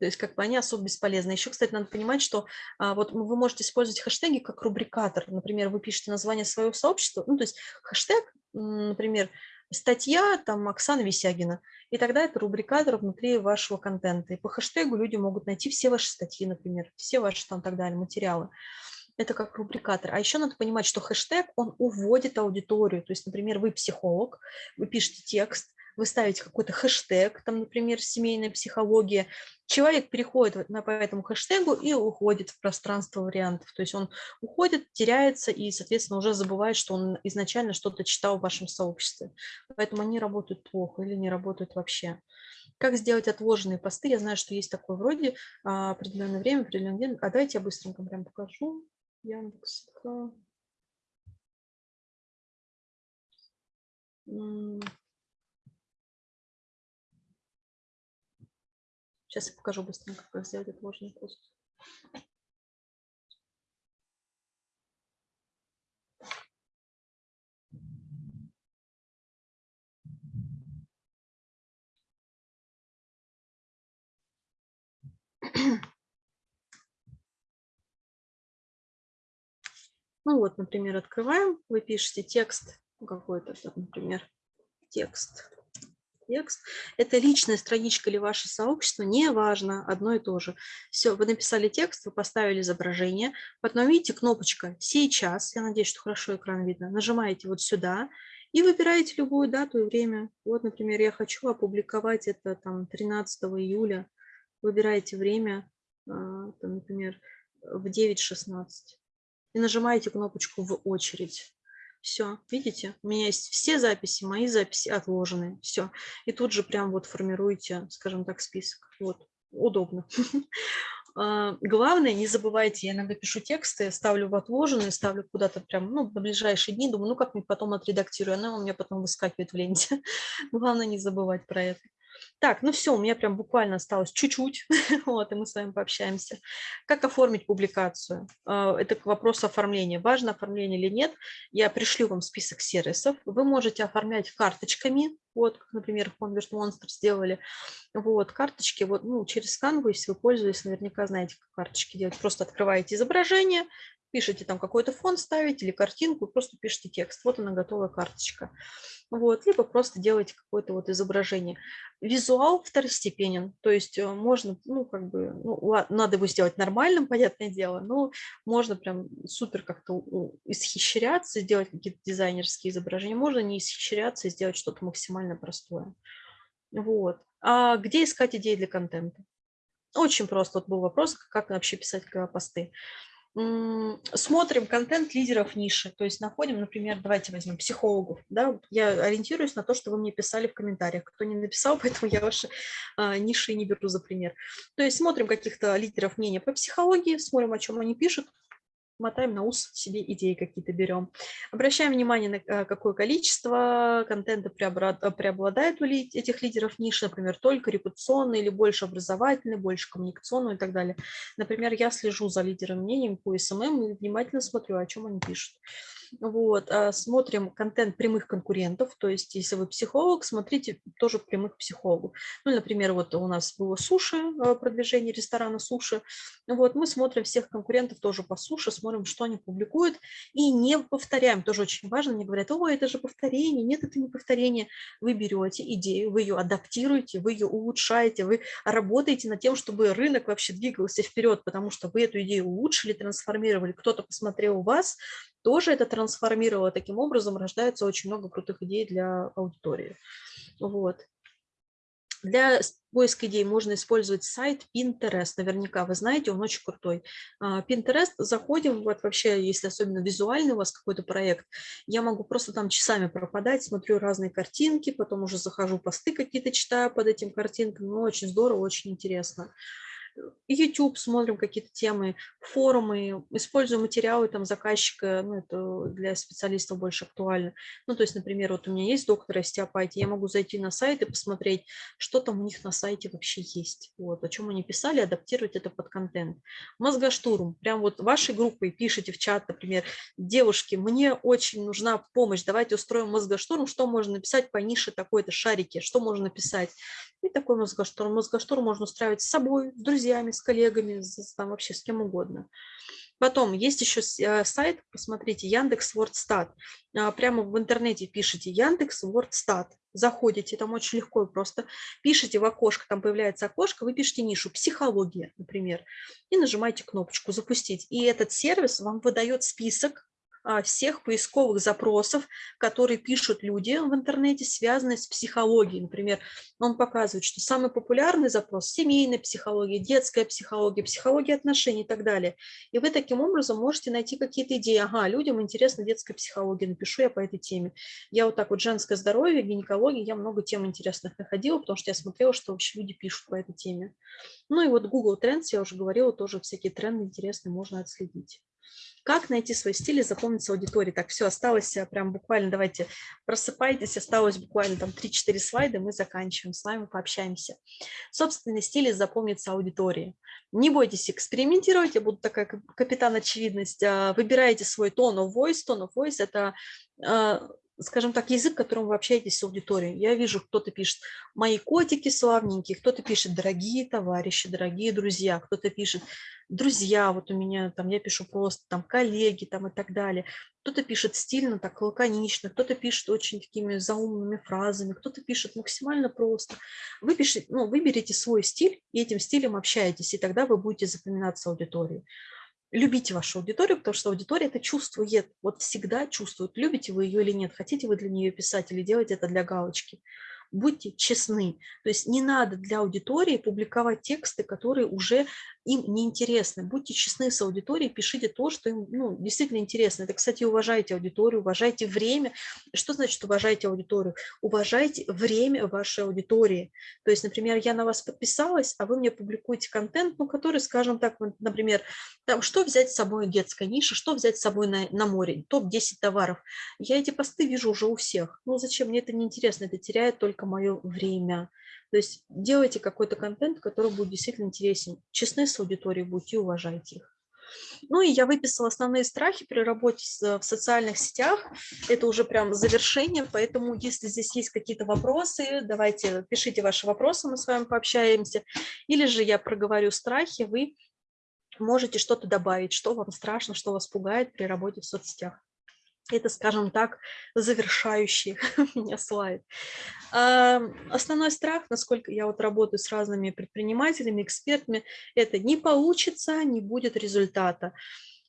То есть как бы они особо бесполезны. Еще, кстати, надо понимать, что а, вот вы можете использовать хэштеги как рубрикатор. Например, вы пишете название своего сообщества, ну то есть хэштег, например, статья там Оксана Висягина, и тогда это рубрикатор внутри вашего контента. И по хэштегу люди могут найти все ваши статьи, например, все ваши там так далее материалы это как рубрикатор. А еще надо понимать, что хэштег, он уводит аудиторию. То есть, например, вы психолог, вы пишете текст, вы ставите какой-то хэштег, там, например, семейная психология, человек переходит на, по этому хэштегу и уходит в пространство вариантов. То есть он уходит, теряется и, соответственно, уже забывает, что он изначально что-то читал в вашем сообществе. Поэтому они работают плохо или не работают вообще. Как сделать отложенные посты? Я знаю, что есть такое вроде а, определенное время, определенный день. А давайте я быстренько прям покажу. Яндекс. Сейчас я покажу быстренько, как сделать отложенный пост. Ну вот, например, открываем, вы пишете текст какой-то, например, текст. Текст. Это личная страничка или ваше сообщество, неважно, одно и то же. Все, вы написали текст, вы поставили изображение, потом видите кнопочка «Сейчас», я надеюсь, что хорошо экран видно, нажимаете вот сюда и выбираете любую дату и время. Вот, например, я хочу опубликовать это там 13 июля, выбираете время, а, там, например, в 9.16 и нажимаете кнопочку «В очередь». Все, видите, у меня есть все записи, мои записи отложены, все. И тут же прям вот формируете, скажем так, список. Вот, удобно. [laughs] А, главное, не забывайте, я иногда пишу тексты, ставлю в отложенные, ставлю куда-то прям, ну, на ближайшие дни, думаю, ну, как-нибудь потом отредактирую, она у меня потом выскакивает в ленте. [laughs] Главное не забывать про это. Так, ну все, у меня прям буквально осталось чуть-чуть, [laughs] вот, и мы с вами пообщаемся. Как оформить публикацию? А, это вопрос оформления. Важно оформление или нет? Я пришлю вам список сервисов. Вы можете оформлять карточками, вот, например, Convert Monster сделали. Вот, карточки, вот, ну, через Canva, если вы пользуетесь, наверняка знаете, как карточки делать. Просто открываете изображение, пишите там какой-то фон ставить или картинку, просто пишите текст. Вот она готовая карточка. Вот, либо просто делаете какое-то вот изображение. Визуал второстепенен, то есть э, можно, ну, как бы, ну, надо его сделать нормальным, [laughs] понятное дело, но можно прям супер как-то исхищряться, сделать какие-то дизайнерские изображения, можно не исхищряться и сделать что-то максимально простое. Вот. А где искать идеи для контента? Очень просто. Вот был вопрос, как вообще писать посты смотрим контент лидеров ниши, то есть находим, например, давайте возьмем психологов, да, я ориентируюсь на то, что вы мне писали в комментариях, кто не написал, [laughs] поэтому я ваши а, ниши не беру за пример. То есть смотрим каких-то лидеров мнения по психологии, смотрим, о чем они пишут, мотаем на ус, себе идеи какие-то берем. Обращаем внимание на э, какое количество контента э, преобладает у этих лидеров ниши, например, только репутационный или больше образовательный, больше коммуникационный и так далее. Например, я слежу за лидером мнением по СММ и внимательно смотрю, о чем они пишут. Вот, а, смотрим контент прямых конкурентов, то есть если вы психолог, смотрите тоже прямых психологов. Ну, например, вот у нас было суши, а, продвижение ресторана суши. Вот, мы смотрим всех конкурентов тоже по суши, смотрим, что они публикуют, и не повторяем, тоже очень важно, мне говорят, о, это же повторение, нет, это не повторение. Вы берете идею, вы ее адаптируете, вы ее улучшаете, вы работаете над тем, чтобы рынок вообще двигался вперед, потому что вы эту идею улучшили, трансформировали, кто-то посмотрел у вас, тоже это трансформировало. Таким образом рождается очень много крутых идей для аудитории. Вот. Для поиска идей можно использовать сайт Pinterest. Наверняка вы знаете, он очень крутой. А, Pinterest, заходим, вот вообще, если особенно визуальный у вас какой-то проект, я могу просто там часами пропадать, смотрю разные картинки, потом уже захожу, посты какие-то читаю под этим картинкам. Ну, очень здорово, очень интересно. YouTube смотрим какие-то темы, форумы, используем материалы там заказчика, ну, это для специалистов больше актуально. Ну, то есть, например, вот у меня есть доктор остеопатии, я могу зайти на сайт и посмотреть, что там у них на сайте вообще есть, вот, о чем они писали, адаптировать это под контент. Мозгоштурм, прям вот вашей группой пишите в чат, например, девушки, мне очень нужна помощь, давайте устроим мозгоштурм, что можно написать по нише такой-то шарики, что можно написать. И такой мозгоштурм. Мозгоштурм можно устраивать с собой, с друзьями, с коллегами, с, там вообще с кем угодно. Потом есть еще э, сайт, посмотрите, Яндекс Вордстат. А, прямо в интернете пишите Яндекс Вордстат. Заходите, там очень легко и просто. Пишите в окошко, там появляется окошко, вы пишите нишу «Психология», например, и нажимаете кнопочку «Запустить». И этот сервис вам выдает список всех поисковых запросов, которые пишут люди в интернете, связанные с психологией. Например, он показывает, что самый популярный запрос – семейная психология, детская психология, психология отношений и так далее. И вы таким образом можете найти какие-то идеи. Ага, людям интересна детская психология, напишу я по этой теме. Я вот так вот женское здоровье, гинекология, я много тем интересных находила, потому что я смотрела, что вообще люди пишут по этой теме. Ну и вот Google Trends, я уже говорила, тоже всякие тренды интересные можно отследить. Как найти свой стиль и запомнить аудитории? Так, все, осталось э, прям буквально, давайте просыпайтесь, осталось буквально там 3-4 слайда, мы заканчиваем, с вами пообщаемся. Собственный стиль и запомнится аудитории. Не бойтесь экспериментировать, я буду такая капитан очевидность. А, выбирайте свой tone of voice. Tone of voice – это а, скажем так, язык, которым вы общаетесь с аудиторией. Я вижу, кто-то пишет «мои котики славненькие», кто-то пишет «дорогие товарищи», «дорогие друзья», кто-то пишет «друзья», вот у меня там, я пишу просто там «коллеги» там и так далее. Кто-то пишет стильно, так лаконично, кто-то пишет очень такими заумными фразами, кто-то пишет максимально просто. Вы пишете, ну, выберите свой стиль и этим стилем общаетесь, и тогда вы будете запоминаться аудиторией любите вашу аудиторию, потому что аудитория это чувствует, вот всегда чувствует, любите вы ее или нет, хотите вы для нее писать или делать это для галочки будьте честны. То есть не надо для аудитории публиковать тексты, которые уже им неинтересны. Будьте честны с аудиторией, пишите то, что им ну, действительно интересно. Это, кстати, уважайте аудиторию, уважайте время. Что значит уважайте аудиторию? Уважайте время вашей аудитории. То есть, например, я на вас подписалась, а вы мне публикуете контент, ну, который, скажем так, например, там, что взять с собой детская ниша, что взять с собой на, на море, топ-10 товаров. Я эти посты вижу уже у всех. Ну, зачем? Мне это неинтересно, это теряет только мое время. То есть делайте какой-то контент, который будет действительно интересен. Честны с аудиторией будьте, уважайте их. Ну и я выписала основные страхи при работе в социальных сетях. Это уже прям завершение, поэтому если здесь есть какие-то вопросы, давайте пишите ваши вопросы, мы с вами пообщаемся. Или же я проговорю страхи, вы можете что-то добавить, что вам страшно, что вас пугает при работе в соцсетях. Это, скажем так, завершающий [laughs] меня слайд. Основной страх, насколько я вот работаю с разными предпринимателями, экспертами, это не получится, не будет результата.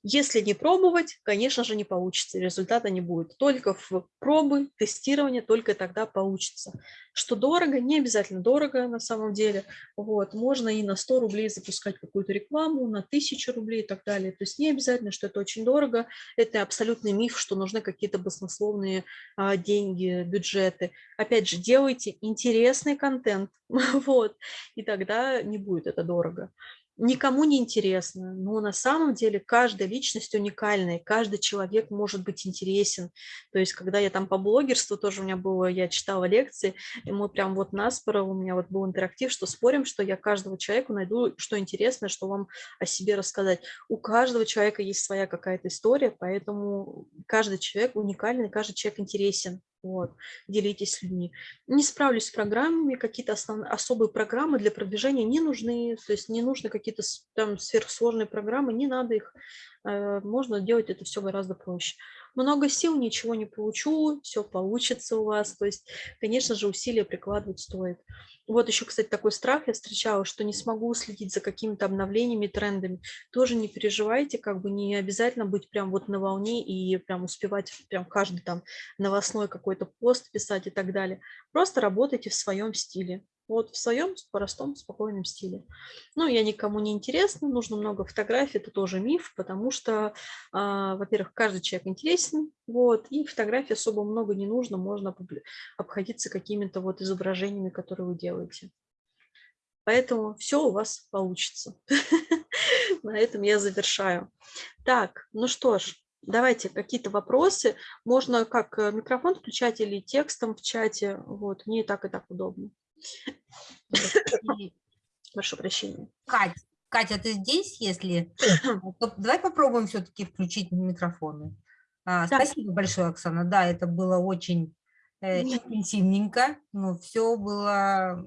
Если не пробовать, конечно же, не получится, результата не будет. Только в пробы, тестирование, только тогда получится. Что дорого, не обязательно дорого на самом деле. Вот, можно и на 100 рублей запускать какую-то рекламу, на 1000 рублей и так далее. То есть не обязательно, что это очень дорого. Это абсолютный миф, что нужны какие-то баснословные а, деньги, бюджеты. Опять же, делайте интересный контент, [laughs] вот, и тогда не будет это дорого никому не интересно, но на самом деле каждая личность уникальная, каждый человек может быть интересен. То есть, когда я там по блогерству тоже у меня было, я читала лекции, и мы прям вот наспоро, у меня вот был интерактив, что спорим, что я каждого человека найду, что интересно, что вам о себе рассказать. У каждого человека есть своя какая-то история, поэтому каждый человек уникальный, каждый человек интересен. Вот, делитесь с людьми. Не справлюсь с программами, какие-то особые программы для продвижения не нужны, то есть не нужны какие-то там сверхсложные программы, не надо их, э, можно делать это все гораздо проще много сил, ничего не получу, все получится у вас. То есть, конечно же, усилия прикладывать стоит. Вот еще, кстати, такой страх я встречала, что не смогу следить за какими-то обновлениями, трендами. Тоже не переживайте, как бы не обязательно быть прям вот на волне и прям успевать прям каждый там новостной какой-то пост писать и так далее. Просто работайте в своем стиле вот в своем простом, спокойном стиле. Ну, я никому не интересна, нужно много фотографий, это тоже миф, потому что, а, во-первых, каждый человек интересен, вот, и фотографий особо много не нужно, можно обходиться какими-то вот изображениями, которые вы делаете. Поэтому все у вас получится. [laughs] На этом я завершаю. Так, ну что ж, давайте какие-то вопросы. Можно как э, микрофон включать или текстом в чате. Вот, мне и так, и так удобно. Прошу прощения. Катя, Катя, ты здесь, если? [coughs] Давай попробуем все-таки включить микрофоны. А, да. Спасибо большое, Оксана. Да, это было очень э, интенсивненько, но все было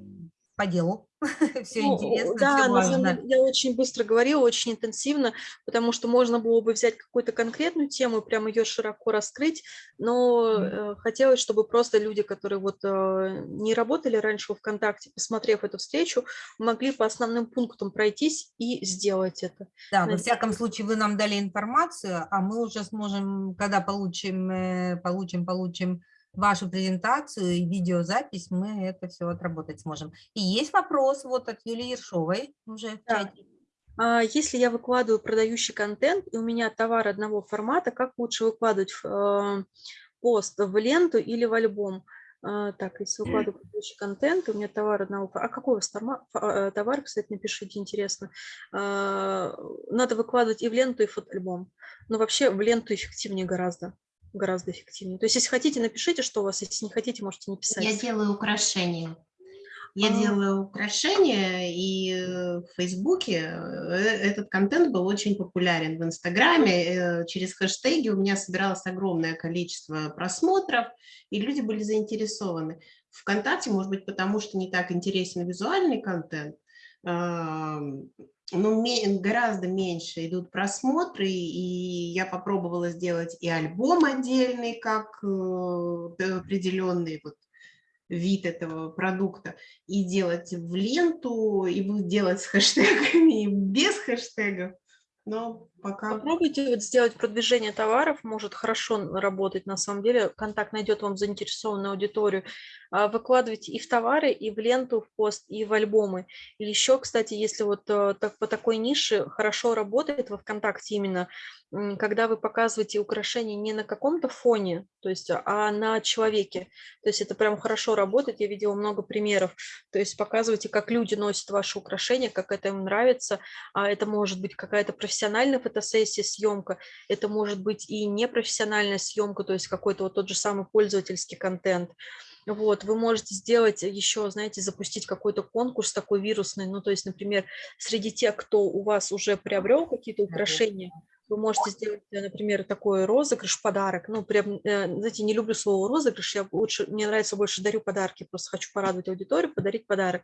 по делу. [laughs] все ну, интересно, да, все важно. Я очень быстро говорила, очень интенсивно, потому что можно было бы взять какую-то конкретную тему и прямо ее широко раскрыть, но mm. хотелось, чтобы просто люди, которые вот э, не работали раньше в ВКонтакте, посмотрев эту встречу, могли по основным пунктам пройтись и сделать это. Да, во всяком случае вы нам дали информацию, а мы уже сможем, когда получим, э, получим, получим вашу презентацию и видеозапись, мы это все отработать сможем. И есть вопрос вот от Юлии Ершовой уже в чате. А если я выкладываю продающий контент, и у меня товар одного формата, как лучше выкладывать э, пост в ленту или в альбом? А, так, если выкладываю продающий контент, у меня товар одного формата. А какой у вас э, товар, кстати, напишите, интересно. А, надо выкладывать и в ленту, и в альбом. Но вообще в ленту эффективнее гораздо гораздо эффективнее. То есть, если хотите, напишите, что у вас, если не хотите, можете не писать. Я делаю украшения. Я а... делаю украшения, и э, в Фейсбуке э, этот контент был очень популярен. В Инстаграме э, через хэштеги у меня собиралось огромное количество просмотров, и люди были заинтересованы. ВКонтакте, может быть, потому что не так интересен визуальный контент, ну, гораздо меньше идут просмотры, и я попробовала сделать и альбом отдельный, как э, определенный вот вид этого продукта, и делать в ленту, и делать с хэштегами, и без хэштегов. Но пока... Попробуйте вот сделать продвижение товаров, может хорошо работать на самом деле. Контакт найдет вам заинтересованную аудиторию. А, выкладывайте и в товары, и в ленту, в пост, и в альбомы. Или еще, кстати, если вот э, так, по такой нише хорошо работает во ВКонтакте именно, когда вы показываете украшения не на каком-то фоне, то есть, а на человеке. То есть это прям хорошо работает, я видела много примеров. То есть показывайте, как люди носят ваши украшения, как это им нравится. А это может быть какая-то профессиональная фотосессия, съемка, это может быть и непрофессиональная съемка, то есть какой-то вот тот же самый пользовательский контент. Вот, вы можете сделать еще, знаете, запустить какой-то конкурс такой вирусный, ну, то есть, например, среди тех, кто у вас уже приобрел какие-то украшения, вы можете сделать, э, например, такой розыгрыш, подарок. Ну, прям, э, знаете, не люблю слово розыгрыш, я лучше, мне нравится больше дарю подарки, просто хочу порадовать аудиторию, подарить подарок.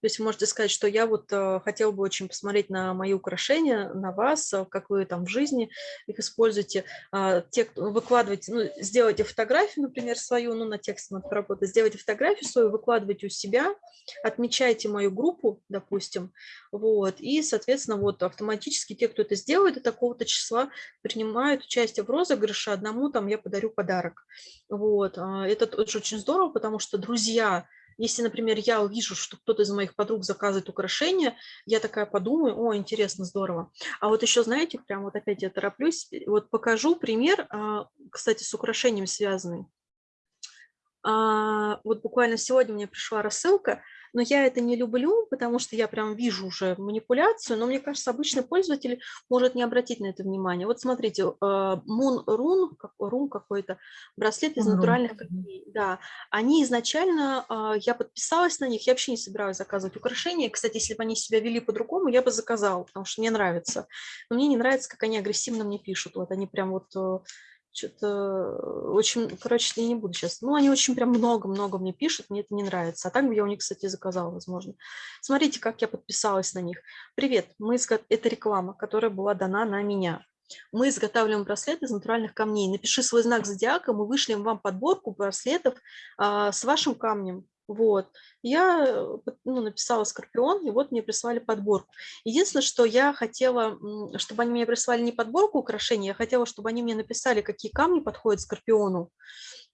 То есть вы можете сказать, что я вот э, хотела бы очень посмотреть на мои украшения, на вас, как вы там в жизни их используете. А, те, кто выкладываете, ну, сделайте фотографию, например, свою, ну, на тексте надо поработать, сделайте фотографию свою, выкладывайте у себя, отмечайте мою группу, допустим, вот, и, соответственно, вот автоматически те, кто это сделает, до такого-то числа принимают участие в розыгрыше, одному там я подарю подарок. Вот, а, это тоже очень здорово, потому что друзья, если, например, я увижу, что кто-то из моих подруг заказывает украшения, я такая подумаю, о, интересно, здорово. А вот еще, знаете, прям вот опять я тороплюсь, вот покажу пример, а, кстати, с украшением связанный. А, вот буквально сегодня мне пришла рассылка, но я это не люблю, потому что я прям вижу уже манипуляцию, но мне кажется, обычный пользователь может не обратить на это внимание. Вот смотрите, э, Moon Run, Run какой-то, браслет из натуральных камней, да, они изначально, а, я подписалась на них, я вообще не собираюсь заказывать украшения, кстати, если бы они себя вели по-другому, я бы заказала, потому что мне нравится, но мне не нравится, как они агрессивно мне пишут, вот они прям вот э, что-то очень, короче, я не буду сейчас. Ну, они очень прям много-много мне пишут, мне это не нравится. А так бы я у них, кстати, заказала, возможно. Смотрите, как я подписалась на них. Привет, мы изго... это реклама, которая была дана на меня. Мы изготавливаем браслеты из натуральных камней. Напиши свой знак зодиака, мы вышлем вам подборку браслетов а, с вашим камнем. Вот. Я э, ну, написала «Скорпион», и вот мне прислали подборку. Единственное, что я хотела, чтобы они мне прислали не подборку украшений, я хотела, чтобы они мне написали, какие камни подходят Скорпиону.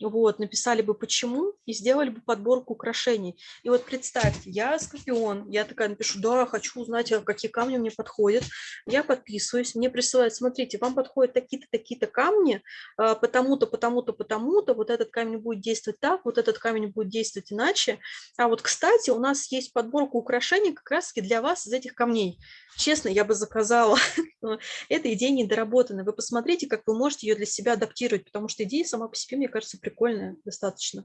Вот, написали бы почему и сделали бы подборку украшений. И вот представьте, я скорпион, я такая напишу, да, хочу узнать, а какие камни мне подходят. Я подписываюсь, мне присылают, смотрите, вам подходят такие-то, такие-то камни, а, потому-то, потому-то, потому-то, вот этот камень будет действовать так, вот этот камень будет действовать иначе. А вот, кстати, у нас есть подборка украшений как раз-таки для вас из этих камней. Честно, я бы заказала. [laughs] Эта идея недоработана. Вы посмотрите, как вы можете ее для себя адаптировать, потому что идея сама по себе, мне кажется, прикольная достаточно.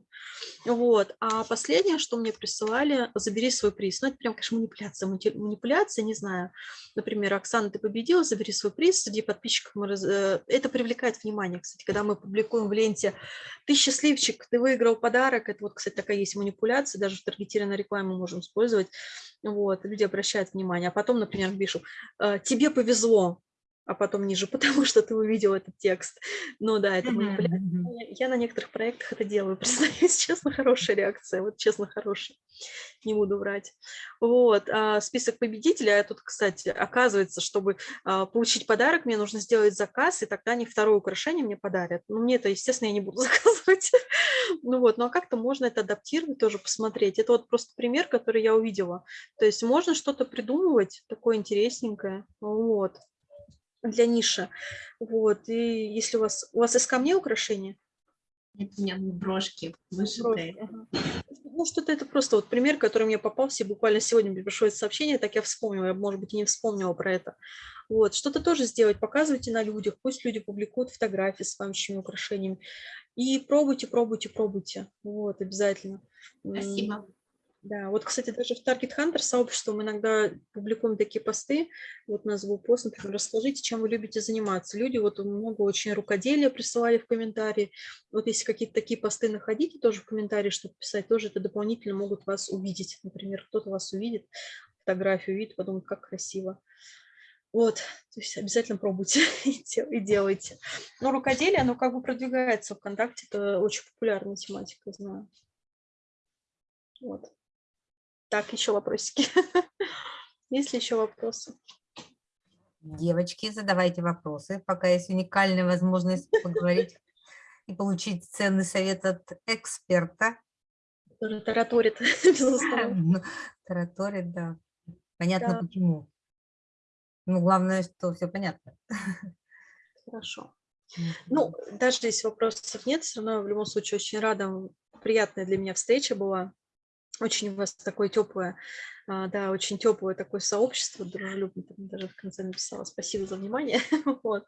Вот. А последнее, что мне присылали, забери свой приз. Ну, это прям, конечно, манипуляция. Манипуляция, не знаю. Например, Оксана, ты победила, забери свой приз. Среди подписчиков мы раз... Э, это привлекает внимание, кстати, когда мы публикуем в ленте «Ты счастливчик, ты выиграл подарок». Это вот, кстати, такая есть манипуляция, даже в таргетированной рекламе можем использовать. Вот, люди обращают внимание. А потом, например, пишу, «Э, тебе повезло, а потом ниже, [laughs] потому что ты увидел этот текст. Ну да, это манипуляция. Mm -hmm. Я на некоторых проектах это делаю, [laughs] признаюсь, честно, хорошая реакция, вот честно, хорошая, не буду врать. Вот, а список победителей, а тут, кстати, оказывается, чтобы а, получить подарок, мне нужно сделать заказ, и тогда они второе украшение мне подарят. Ну, мне это, естественно, я не буду [laughs] заказывать. ну вот, ну а как-то можно это адаптировать, тоже посмотреть. Это вот просто пример, который я увидела. То есть можно что-то придумывать такое интересненькое, вот для ниши. Вот. И если у вас... У вас из камней украшения? Нет, у меня брошки вышитые. Брошки, ага. Ну, что-то это просто вот пример, который мне попался, буквально сегодня мне пришло это сообщение, так я вспомнила, я, может быть, и не вспомнила про это. Вот, что-то тоже сделать, показывайте на людях, пусть люди публикуют фотографии с вашими украшениями. И пробуйте, пробуйте, пробуйте. Вот, обязательно. Спасибо. Да, вот, кстати, даже в Target Hunter сообществе мы иногда публикуем такие посты, вот назову пост, например, расскажите, чем вы любите заниматься. Люди вот много очень рукоделия присылали в комментарии. Вот если какие-то такие посты находите тоже в комментарии, чтобы писать, тоже это дополнительно могут вас увидеть. Например, кто-то вас увидит, фотографию увидит, подумает, как красиво. Вот, то есть обязательно пробуйте [laughs] и делайте. Но рукоделие, оно как бы продвигается в ВКонтакте, это очень популярная тематика, знаю. Вот. Так, еще вопросики. [laughs] Есть ли еще вопросы? Девочки, задавайте вопросы, пока есть уникальная возможность поговорить [laughs] и получить ценный совет от эксперта. Который тараторит, [laughs] безусловно. Ну, тараторит, да. Понятно да. почему. Ну, главное, что все понятно. Хорошо. Ну, даже если вопросов нет, все равно в любом случае очень рада, приятная для меня встреча была. Очень у вас такое теплое, а, да, очень теплое такое сообщество, дружелюбное, даже в конце написала. Спасибо за внимание. [laughs] вот.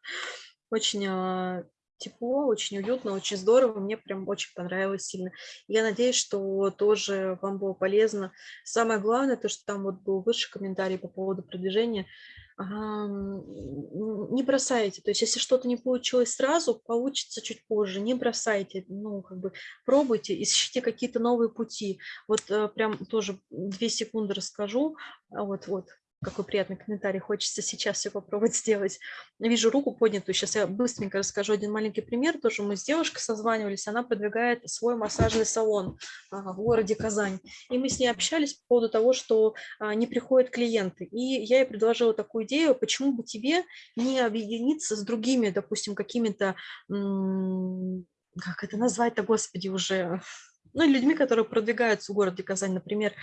Очень а, тепло, очень уютно, очень здорово, мне прям очень понравилось сильно. Я надеюсь, что тоже вам было полезно. Самое главное, то, что там вот был выше комментарий по поводу продвижения, не бросайте. То есть если что-то не получилось сразу, получится чуть позже. Не бросайте, ну, как бы пробуйте, ищите какие-то новые пути. Вот э, прям тоже две секунды расскажу. Вот, вот, какой приятный комментарий, хочется сейчас все попробовать сделать. Вижу руку поднятую, сейчас я быстренько расскажу один маленький пример. Тоже мы с девушкой созванивались, она продвигает свой массажный салон а, в городе Казань. И мы с ней общались по поводу того, что а, не приходят клиенты. И я ей предложила такую идею, почему бы тебе не объединиться с другими, допустим, какими-то, как это назвать-то, господи, уже ну, людьми, которые продвигаются в городе Казань, например,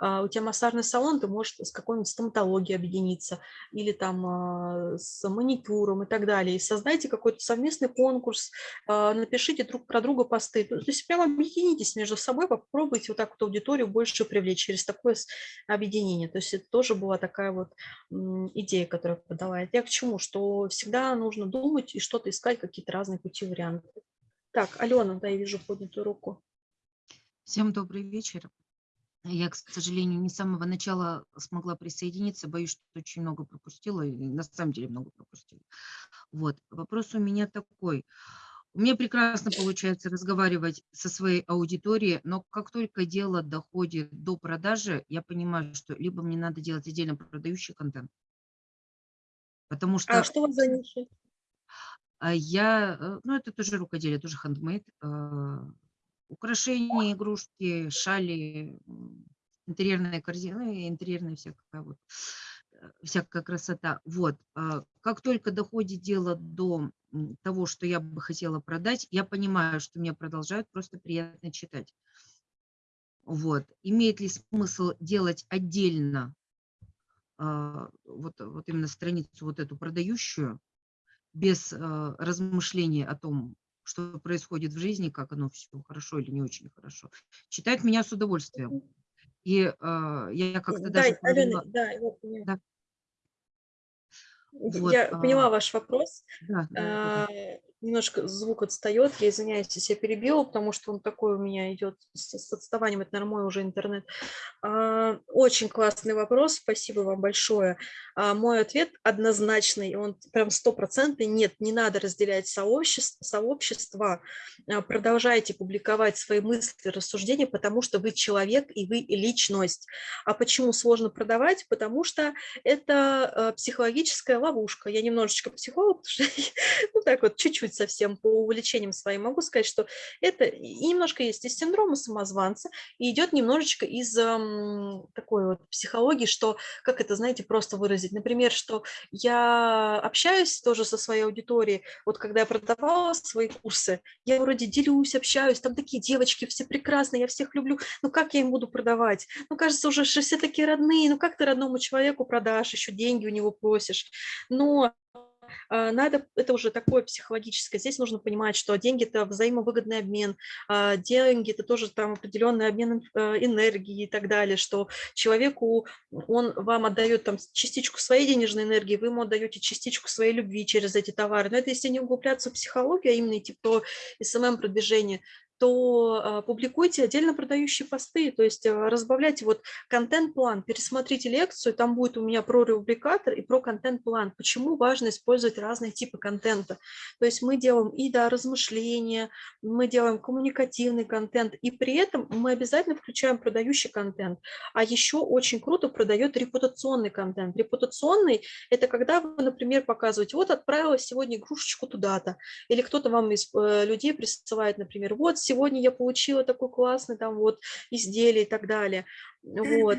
а, у тебя массажный салон, ты можешь с какой-нибудь стоматологией объединиться или там а, с маникюром и так далее. И создайте какой-то совместный конкурс, а, напишите друг про друга посты. То есть прямо объединитесь между собой, попробуйте вот так вот аудиторию больше привлечь через такое объединение. То есть это тоже была такая вот идея, которая подала. Я к чему? Что всегда нужно думать и что-то искать, какие-то разные пути, варианты. Так, Алена, да, я вижу поднятую руку. Всем добрый вечер. Я, к сожалению, не с самого начала смогла присоединиться, боюсь, что очень много пропустила, и на самом деле много пропустила. Вот, вопрос у меня такой. У меня прекрасно получается разговаривать со своей аудиторией, но как только дело доходит до продажи, я понимаю, что либо мне надо делать отдельно продающий контент, потому что... А что у вас за ниша? А я, э, ну это тоже рукоделие, тоже хендмейд, украшения, игрушки, шали, интерьерные корзины, интерьерная всякая вот всякая красота. Вот. а Как только доходит дело до того, что я бы хотела продать, я понимаю, что мне продолжают просто приятно читать. Вот. Имеет ли смысл делать отдельно а, вот, вот именно страницу вот эту продающую, без а, размышления о том, что происходит в жизни, как оно все хорошо или не очень хорошо. Читают меня с удовольствием. И а, я как-то Да, даже... Алена, да, я поняла. Да. Вот, Я а, поняла ваш вопрос. Да, да, да. А, Немножко звук отстает, я извиняюсь, если я перебила, потому что он такой у меня идет с, с отставанием, это нормальный уже интернет. А, Очень классный вопрос, спасибо вам большое. А, Мой ответ однозначный, он прям стопроцентный, нет, не надо разделять сообщество, сообщества, А, продолжайте публиковать свои мысли, рассуждения, потому что вы человек и вы личность. А почему сложно продавать? Потому что это э, психологическая ловушка. Я немножечко психолог, [laughs] ну так вот, чуть-чуть совсем по увлечениям своим могу сказать, что это немножко есть из синдрома самозванца, и идет немножечко из м, такой вот психологии, что, как это, знаете, просто выразить. Например, что я общаюсь тоже со своей аудиторией, вот когда я продавала свои курсы, я вроде делюсь, общаюсь, там такие девочки все прекрасные, я всех люблю, ну как я им буду продавать? Ну, кажется, уже все такие родные, ну как ты родному человеку продашь, еще деньги у него просишь? Но надо, это уже такое психологическое, здесь нужно понимать, что деньги – это взаимовыгодный обмен, а, деньги – это тоже там определенный обмен э, энергии и так далее, что человеку, он вам отдает там частичку своей денежной энергии, вы ему отдаете частичку своей любви через эти товары. Но это если не углубляться в психологию, а именно идти по СММ-продвижению, то а, публикуйте отдельно продающие посты, то есть а, разбавляйте вот контент-план, пересмотрите лекцию, там будет у меня про рубрикатор и про контент-план, почему важно использовать разные типы контента. То есть мы делаем и да, размышления, мы делаем коммуникативный контент, и при этом мы обязательно включаем продающий контент. А еще очень круто продает репутационный контент. Репутационный – это когда вы, например, показываете, вот отправила сегодня игрушечку туда-то, или кто-то вам из э, людей присылает, например, вот сегодня я получила такой классный там вот изделие и так далее. Вот.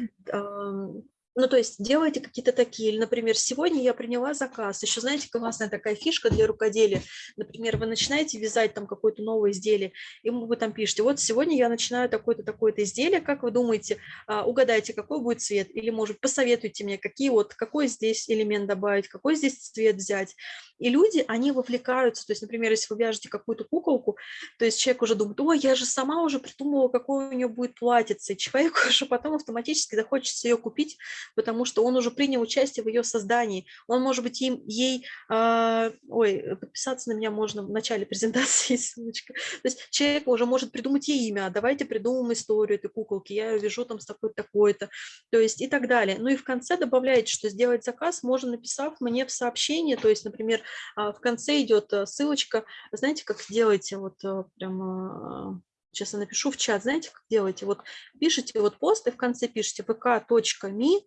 Ну, то есть делайте какие-то такие, или, например, сегодня я приняла заказ. Еще, знаете, классная такая фишка для рукоделия. Например, вы начинаете вязать там какое-то новое изделие, и вы там пишете, вот сегодня я начинаю такое-то, такое-то изделие, как вы думаете, а, угадайте, какой будет цвет, или, может, посоветуйте мне, какие вот, какой здесь элемент добавить, какой здесь цвет взять. И люди, они вовлекаются, то есть, например, если вы вяжете какую-то куколку, то есть человек уже думает, ой, я же сама уже придумала, какое у нее будет платьице, и человеку [laughs] уже потом автоматически захочется ее купить, потому что он уже принял участие в ее создании. Он, может быть, им, ей, э, ой, подписаться на меня можно в начале презентации, [laughs] ссылочка. То есть человек уже может придумать ей имя, давайте придумаем историю этой куколки, я ее вяжу там с такой-то, такой-то, то есть и так далее. Ну и в конце добавляете, что сделать заказ можно, написав мне в сообщение, то есть, например, в конце идет ссылочка, знаете, как делаете, вот прям сейчас я напишу в чат, знаете, как делаете, вот пишите вот пост и в конце пишите vk.me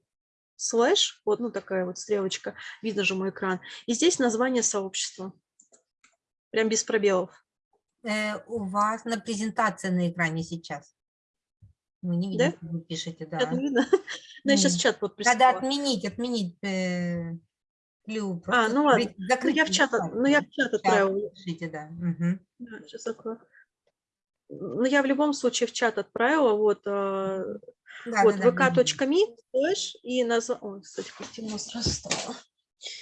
слэш, вот ну такая вот стрелочка, видно же мой экран, и здесь название сообщества, прям без пробелов. Э, у вас на презентации на экране сейчас. Мы не видим, Да? вы пишете, да. Это видно? [laughs] Ну, я сейчас чат вот Надо отменить, отменить э, Лю, А, ну ладно, закрыть- ну я в чат, ну я в чат отправила. пишите, да. мгм. Да, сейчас открою. Ну, я в любом случае в чат отправила, вот, а, Да, вот, да, да, vk.me, слэш, и название, ой, кстати, как темно сразу стало,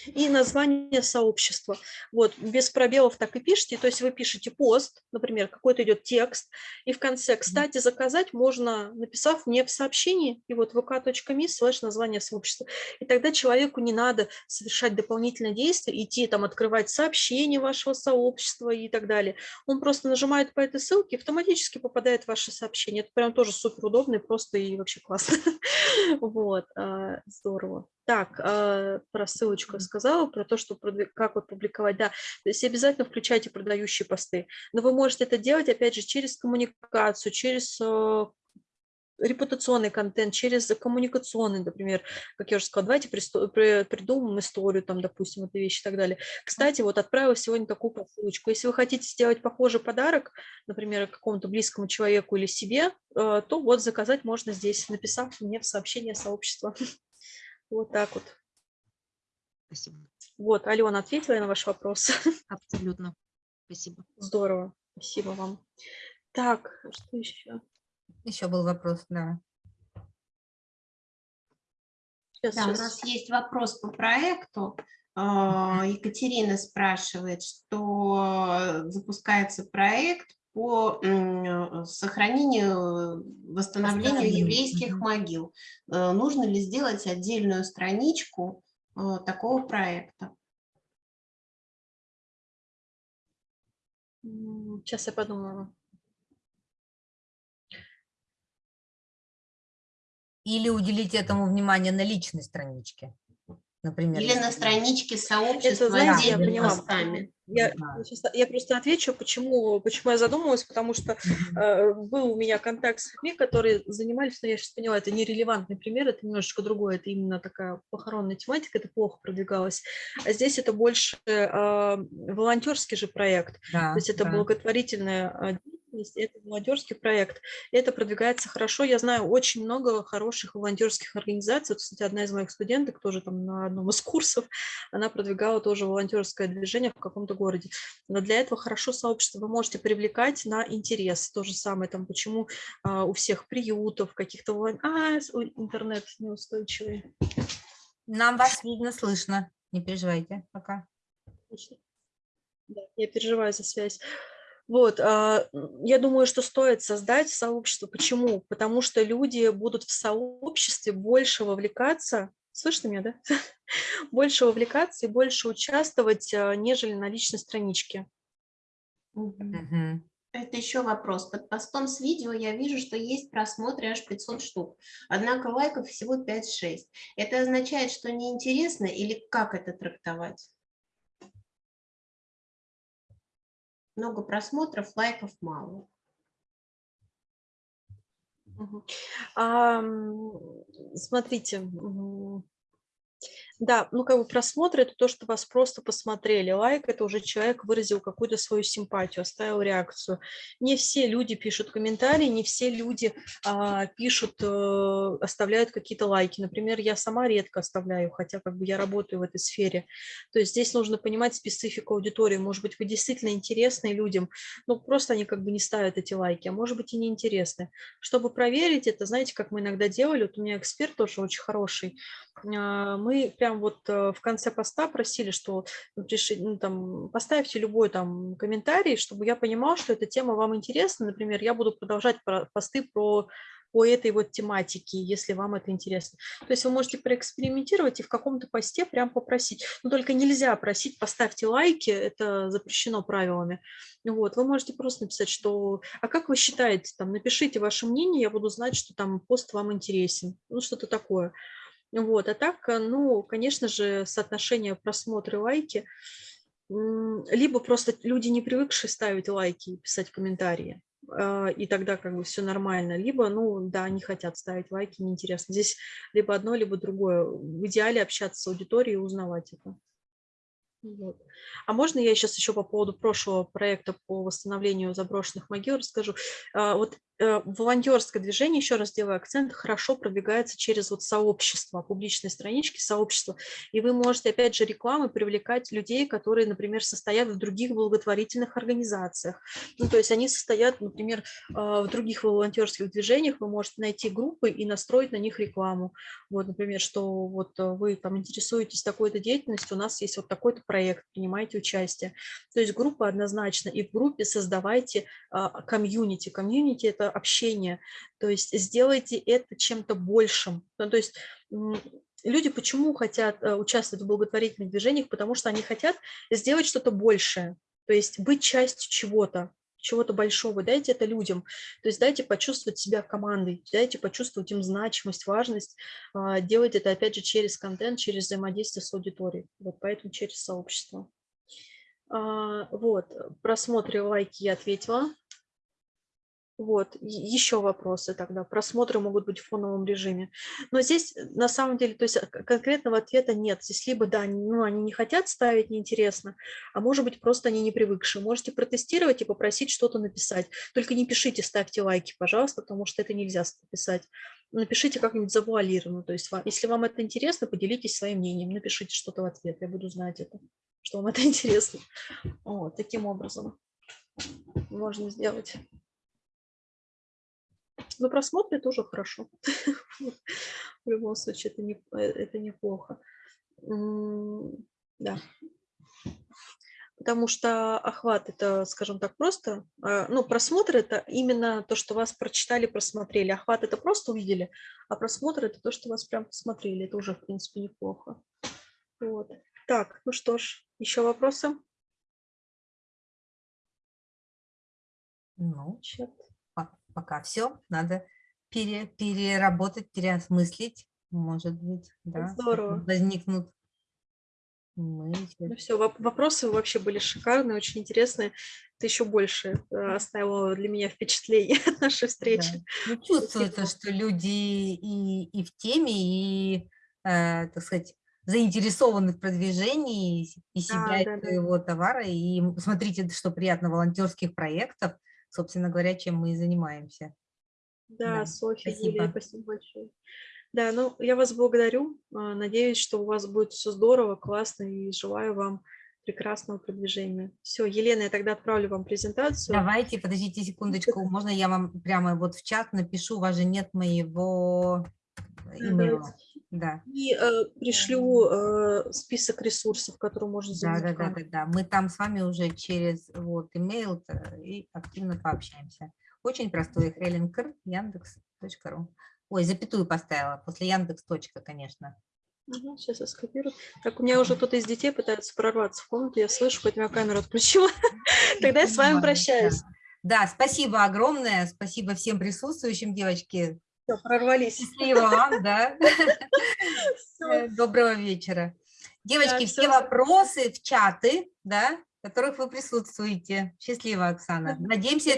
и название сообщества. Вот, без пробелов так и пишите, то есть вы пишете пост, например, какой-то идет текст, и в конце, кстати, заказать можно, написав мне в сообщении, и вот vk.me, слэш, название сообщества. И тогда человеку не надо совершать дополнительные действия, идти там открывать сообщение вашего сообщества и так далее. Он просто нажимает по этой ссылке, автоматически попадает в ваше сообщение. Это прям тоже супер удобно и просто и вообще классно. [laughs] Вот, а, здорово. Так, а, про ссылочку сказала, про то, что как вот публиковать, да. То есть обязательно включайте продающие посты. Но вы можете это делать, опять же, через коммуникацию, через э, репутационный контент, через коммуникационный, например, как я уже сказала, давайте придумаем историю, там, допустим, этой вещи и так далее. Кстати, вот отправила сегодня такую посылочку. Если вы хотите сделать похожий подарок, например, какому-то близкому человеку или себе, э, то вот заказать можно здесь, написав мне в сообщение сообщества. [laughs] Вот так вот. Спасибо. Вот, Алена, ответила я на ваш вопрос? [laughs] Абсолютно. Спасибо. Здорово. Спасибо вам. Так, что еще? Еще был вопрос, да. Сейчас, Да, у сейчас. нас есть вопрос по проекту. А, Екатерина спрашивает, что запускается проект по м, сохранению, восстановлению Восстановлению, еврейских могил. Э, Нужно ли сделать отдельную страничку э, такого проекта? Сейчас я подумаю. Или уделить этому внимание на личной страничке, например. Или на страничке сообщества знаете, я поняла. постами? Я, Да. я просто отвечу, почему, почему я задумалась, потому что э, был у меня контакт с людьми, которые занимались, но я сейчас поняла, это нерелевантный пример, это немножечко другое, это именно такая похоронная тематика, это плохо продвигалось. А здесь это больше э, волонтерский же проект, Да, то есть это да. благотворительная э, деятельность, это волонтерский проект, это продвигается хорошо. Я знаю очень много хороших волонтерских организаций. Вот, кстати, одна из моих студенток тоже там на одном из курсов, она продвигала тоже волонтерское движение в каком-то городе. Но для этого хорошо сообщество вы можете привлекать на интерес. То же самое там, почему а, у всех приютов, каких-то волон- А, интернет неустойчивый. Нам вас видно, слышно. Не переживайте пока. Да, я переживаю за связь. Вот, а, я думаю, что стоит создать сообщество. Почему? Потому что люди будут в сообществе больше вовлекаться. Слышно меня, да? [laughs] Больше вовлекаться и больше участвовать, а, нежели на личной страничке. Это еще вопрос. Под постом с видео я вижу, что есть просмотры аж 500 штук, однако лайков всего 5-6. Это означает, что неинтересно или как это трактовать? Много просмотров, лайков мало. Смотрите, да, ну как бы просмотр это то, что вас просто посмотрели. Лайк это уже человек выразил какую-то свою симпатию, оставил реакцию. Не все люди пишут комментарии, не все люди а, пишут, э, оставляют какие-то лайки. Например, я сама редко оставляю, хотя как бы я работаю в этой сфере. То есть здесь нужно понимать специфику аудитории. Может быть, вы действительно интересны людям, но просто они как бы не ставят эти лайки, а может быть и неинтересны. Чтобы проверить это, знаете, как мы иногда делали, вот у меня эксперт тоже очень хороший, а, мы прям вот э, в конце поста просили, что ну, там, поставьте любой там комментарий, чтобы я понимал, что эта тема вам интересна. Например, я буду продолжать про- посты про по этой вот тематике, если вам это интересно. То есть вы можете проэкспериментировать и в каком-то посте прям попросить. Но только нельзя просить, поставьте лайки, это запрещено правилами. Вот, вы можете просто написать, что, а как вы считаете, там, напишите ваше мнение, я буду знать, что там пост вам интересен, ну, что-то такое. Вот, а так, э, ну, конечно же, соотношение просмотры лайки, либо просто люди, не привыкшие ставить лайки и писать комментарии, а, и тогда как бы все нормально, либо, ну, да, не хотят ставить лайки, неинтересно. Здесь либо одно, либо другое. В идеале общаться с аудиторией и узнавать это. Вот. А можно я сейчас еще по поводу прошлого проекта по восстановлению заброшенных могил расскажу? А, Вот волонтерское движение, еще раз делаю акцент, хорошо продвигается через вот сообщество, публичные странички сообщества. И вы можете, опять же, рекламы привлекать людей, которые, например, состоят в других благотворительных организациях. Ну, то есть они состоят, например, а, в других волонтерских движениях, вы можете найти группы и настроить на них рекламу. Вот, например, что вот э, вы там интересуетесь такой-то деятельностью, у нас есть вот такой-то проект, принимайте участие. То есть группа однозначно, и в группе создавайте а, комьюнити. Комьюнити – это общение, то есть сделайте это чем-то большим. Ну, то есть люди почему хотят э, участвовать в благотворительных движениях? Потому что они хотят сделать что-то большее, то есть быть частью чего-то, чего-то большого, дайте это людям, то есть дайте почувствовать себя командой, дайте почувствовать им значимость, важность, а, делать это, опять же, через контент, через взаимодействие с аудиторией, вот поэтому через сообщество. А, Вот, просмотры, лайки я ответила. Вот, еще вопросы тогда. Просмотры могут быть в фоновом режиме. Но здесь э, на самом деле, то есть к- конкретного ответа нет. Здесь либо, да, ну, они не хотят ставить, неинтересно, а может быть, просто они не привыкшие. Можете протестировать и попросить что-то написать. Только не пишите, ставьте лайки, пожалуйста, потому что это нельзя писать. напишите как-нибудь завуалированно. То есть если вам это интересно, поделитесь своим мнением, напишите что-то в ответ, я буду знать это, что вам это [laughs] интересно. Вот, таким образом можно сделать. Но просмотры тоже хорошо. [laughs] В любом случае, это, не, э, это неплохо. Да. Потому что охват – это, скажем так, просто, а, ну, просмотр – это именно то, что вас прочитали, просмотрели. Охват – это просто увидели, а просмотр – это то, что вас прям посмотрели. Это уже, в принципе, неплохо. Вот. Так, ну что ж, еще вопросы? Ну, Чат. По- пока все. Надо пере- переработать, переосмыслить. Может быть, да. Здорово. Возникнут мысли. Ну все, вопросы вообще были шикарные, очень интересные. Это еще больше э, оставило для меня впечатление [laughs] от нашей встречи. Да. Ну, чувствуется, что люди и, и в теме, и, э, так сказать, заинтересованы в продвижении и себя, и да, да. своего товара. И смотрите, что приятно волонтерских проектов, собственно говоря, чем мы и занимаемся. Да, Да, Софья, спасибо. Юлия, спасибо большое. Да, ну я вас благодарю. а, Надеюсь, что у вас будет все здорово, классно и желаю вам прекрасного продвижения. Все, Елена, я тогда отправлю вам презентацию. Давайте, подождите секундочку, можно я вам прямо вот в чат напишу, у вас же нет моего Давайте. Да, И э, пришлю э, список ресурсов, которые можно да, да, да, да, да. Мы там с вами уже через вот имейл и активно пообщаемся. Очень простой, Хеленкер, яндекс.ру. Ой, запятую поставила, после Яндекс. точка, конечно. сейчас я скопирую. Так, у меня уже кто-то из детей пытается прорваться в комнату, я слышу, поэтому я камеру отключила. [laughs] Тогда я с вами прощаюсь. Да, спасибо огромное, спасибо всем присутствующим, девочки. Все, прорвались. Счастливо вам, да. Э, Доброго вечера. Девочки, все вопросы в чаты, да, в которых вы присутствуете. Счастливо, Оксана. Надеемся,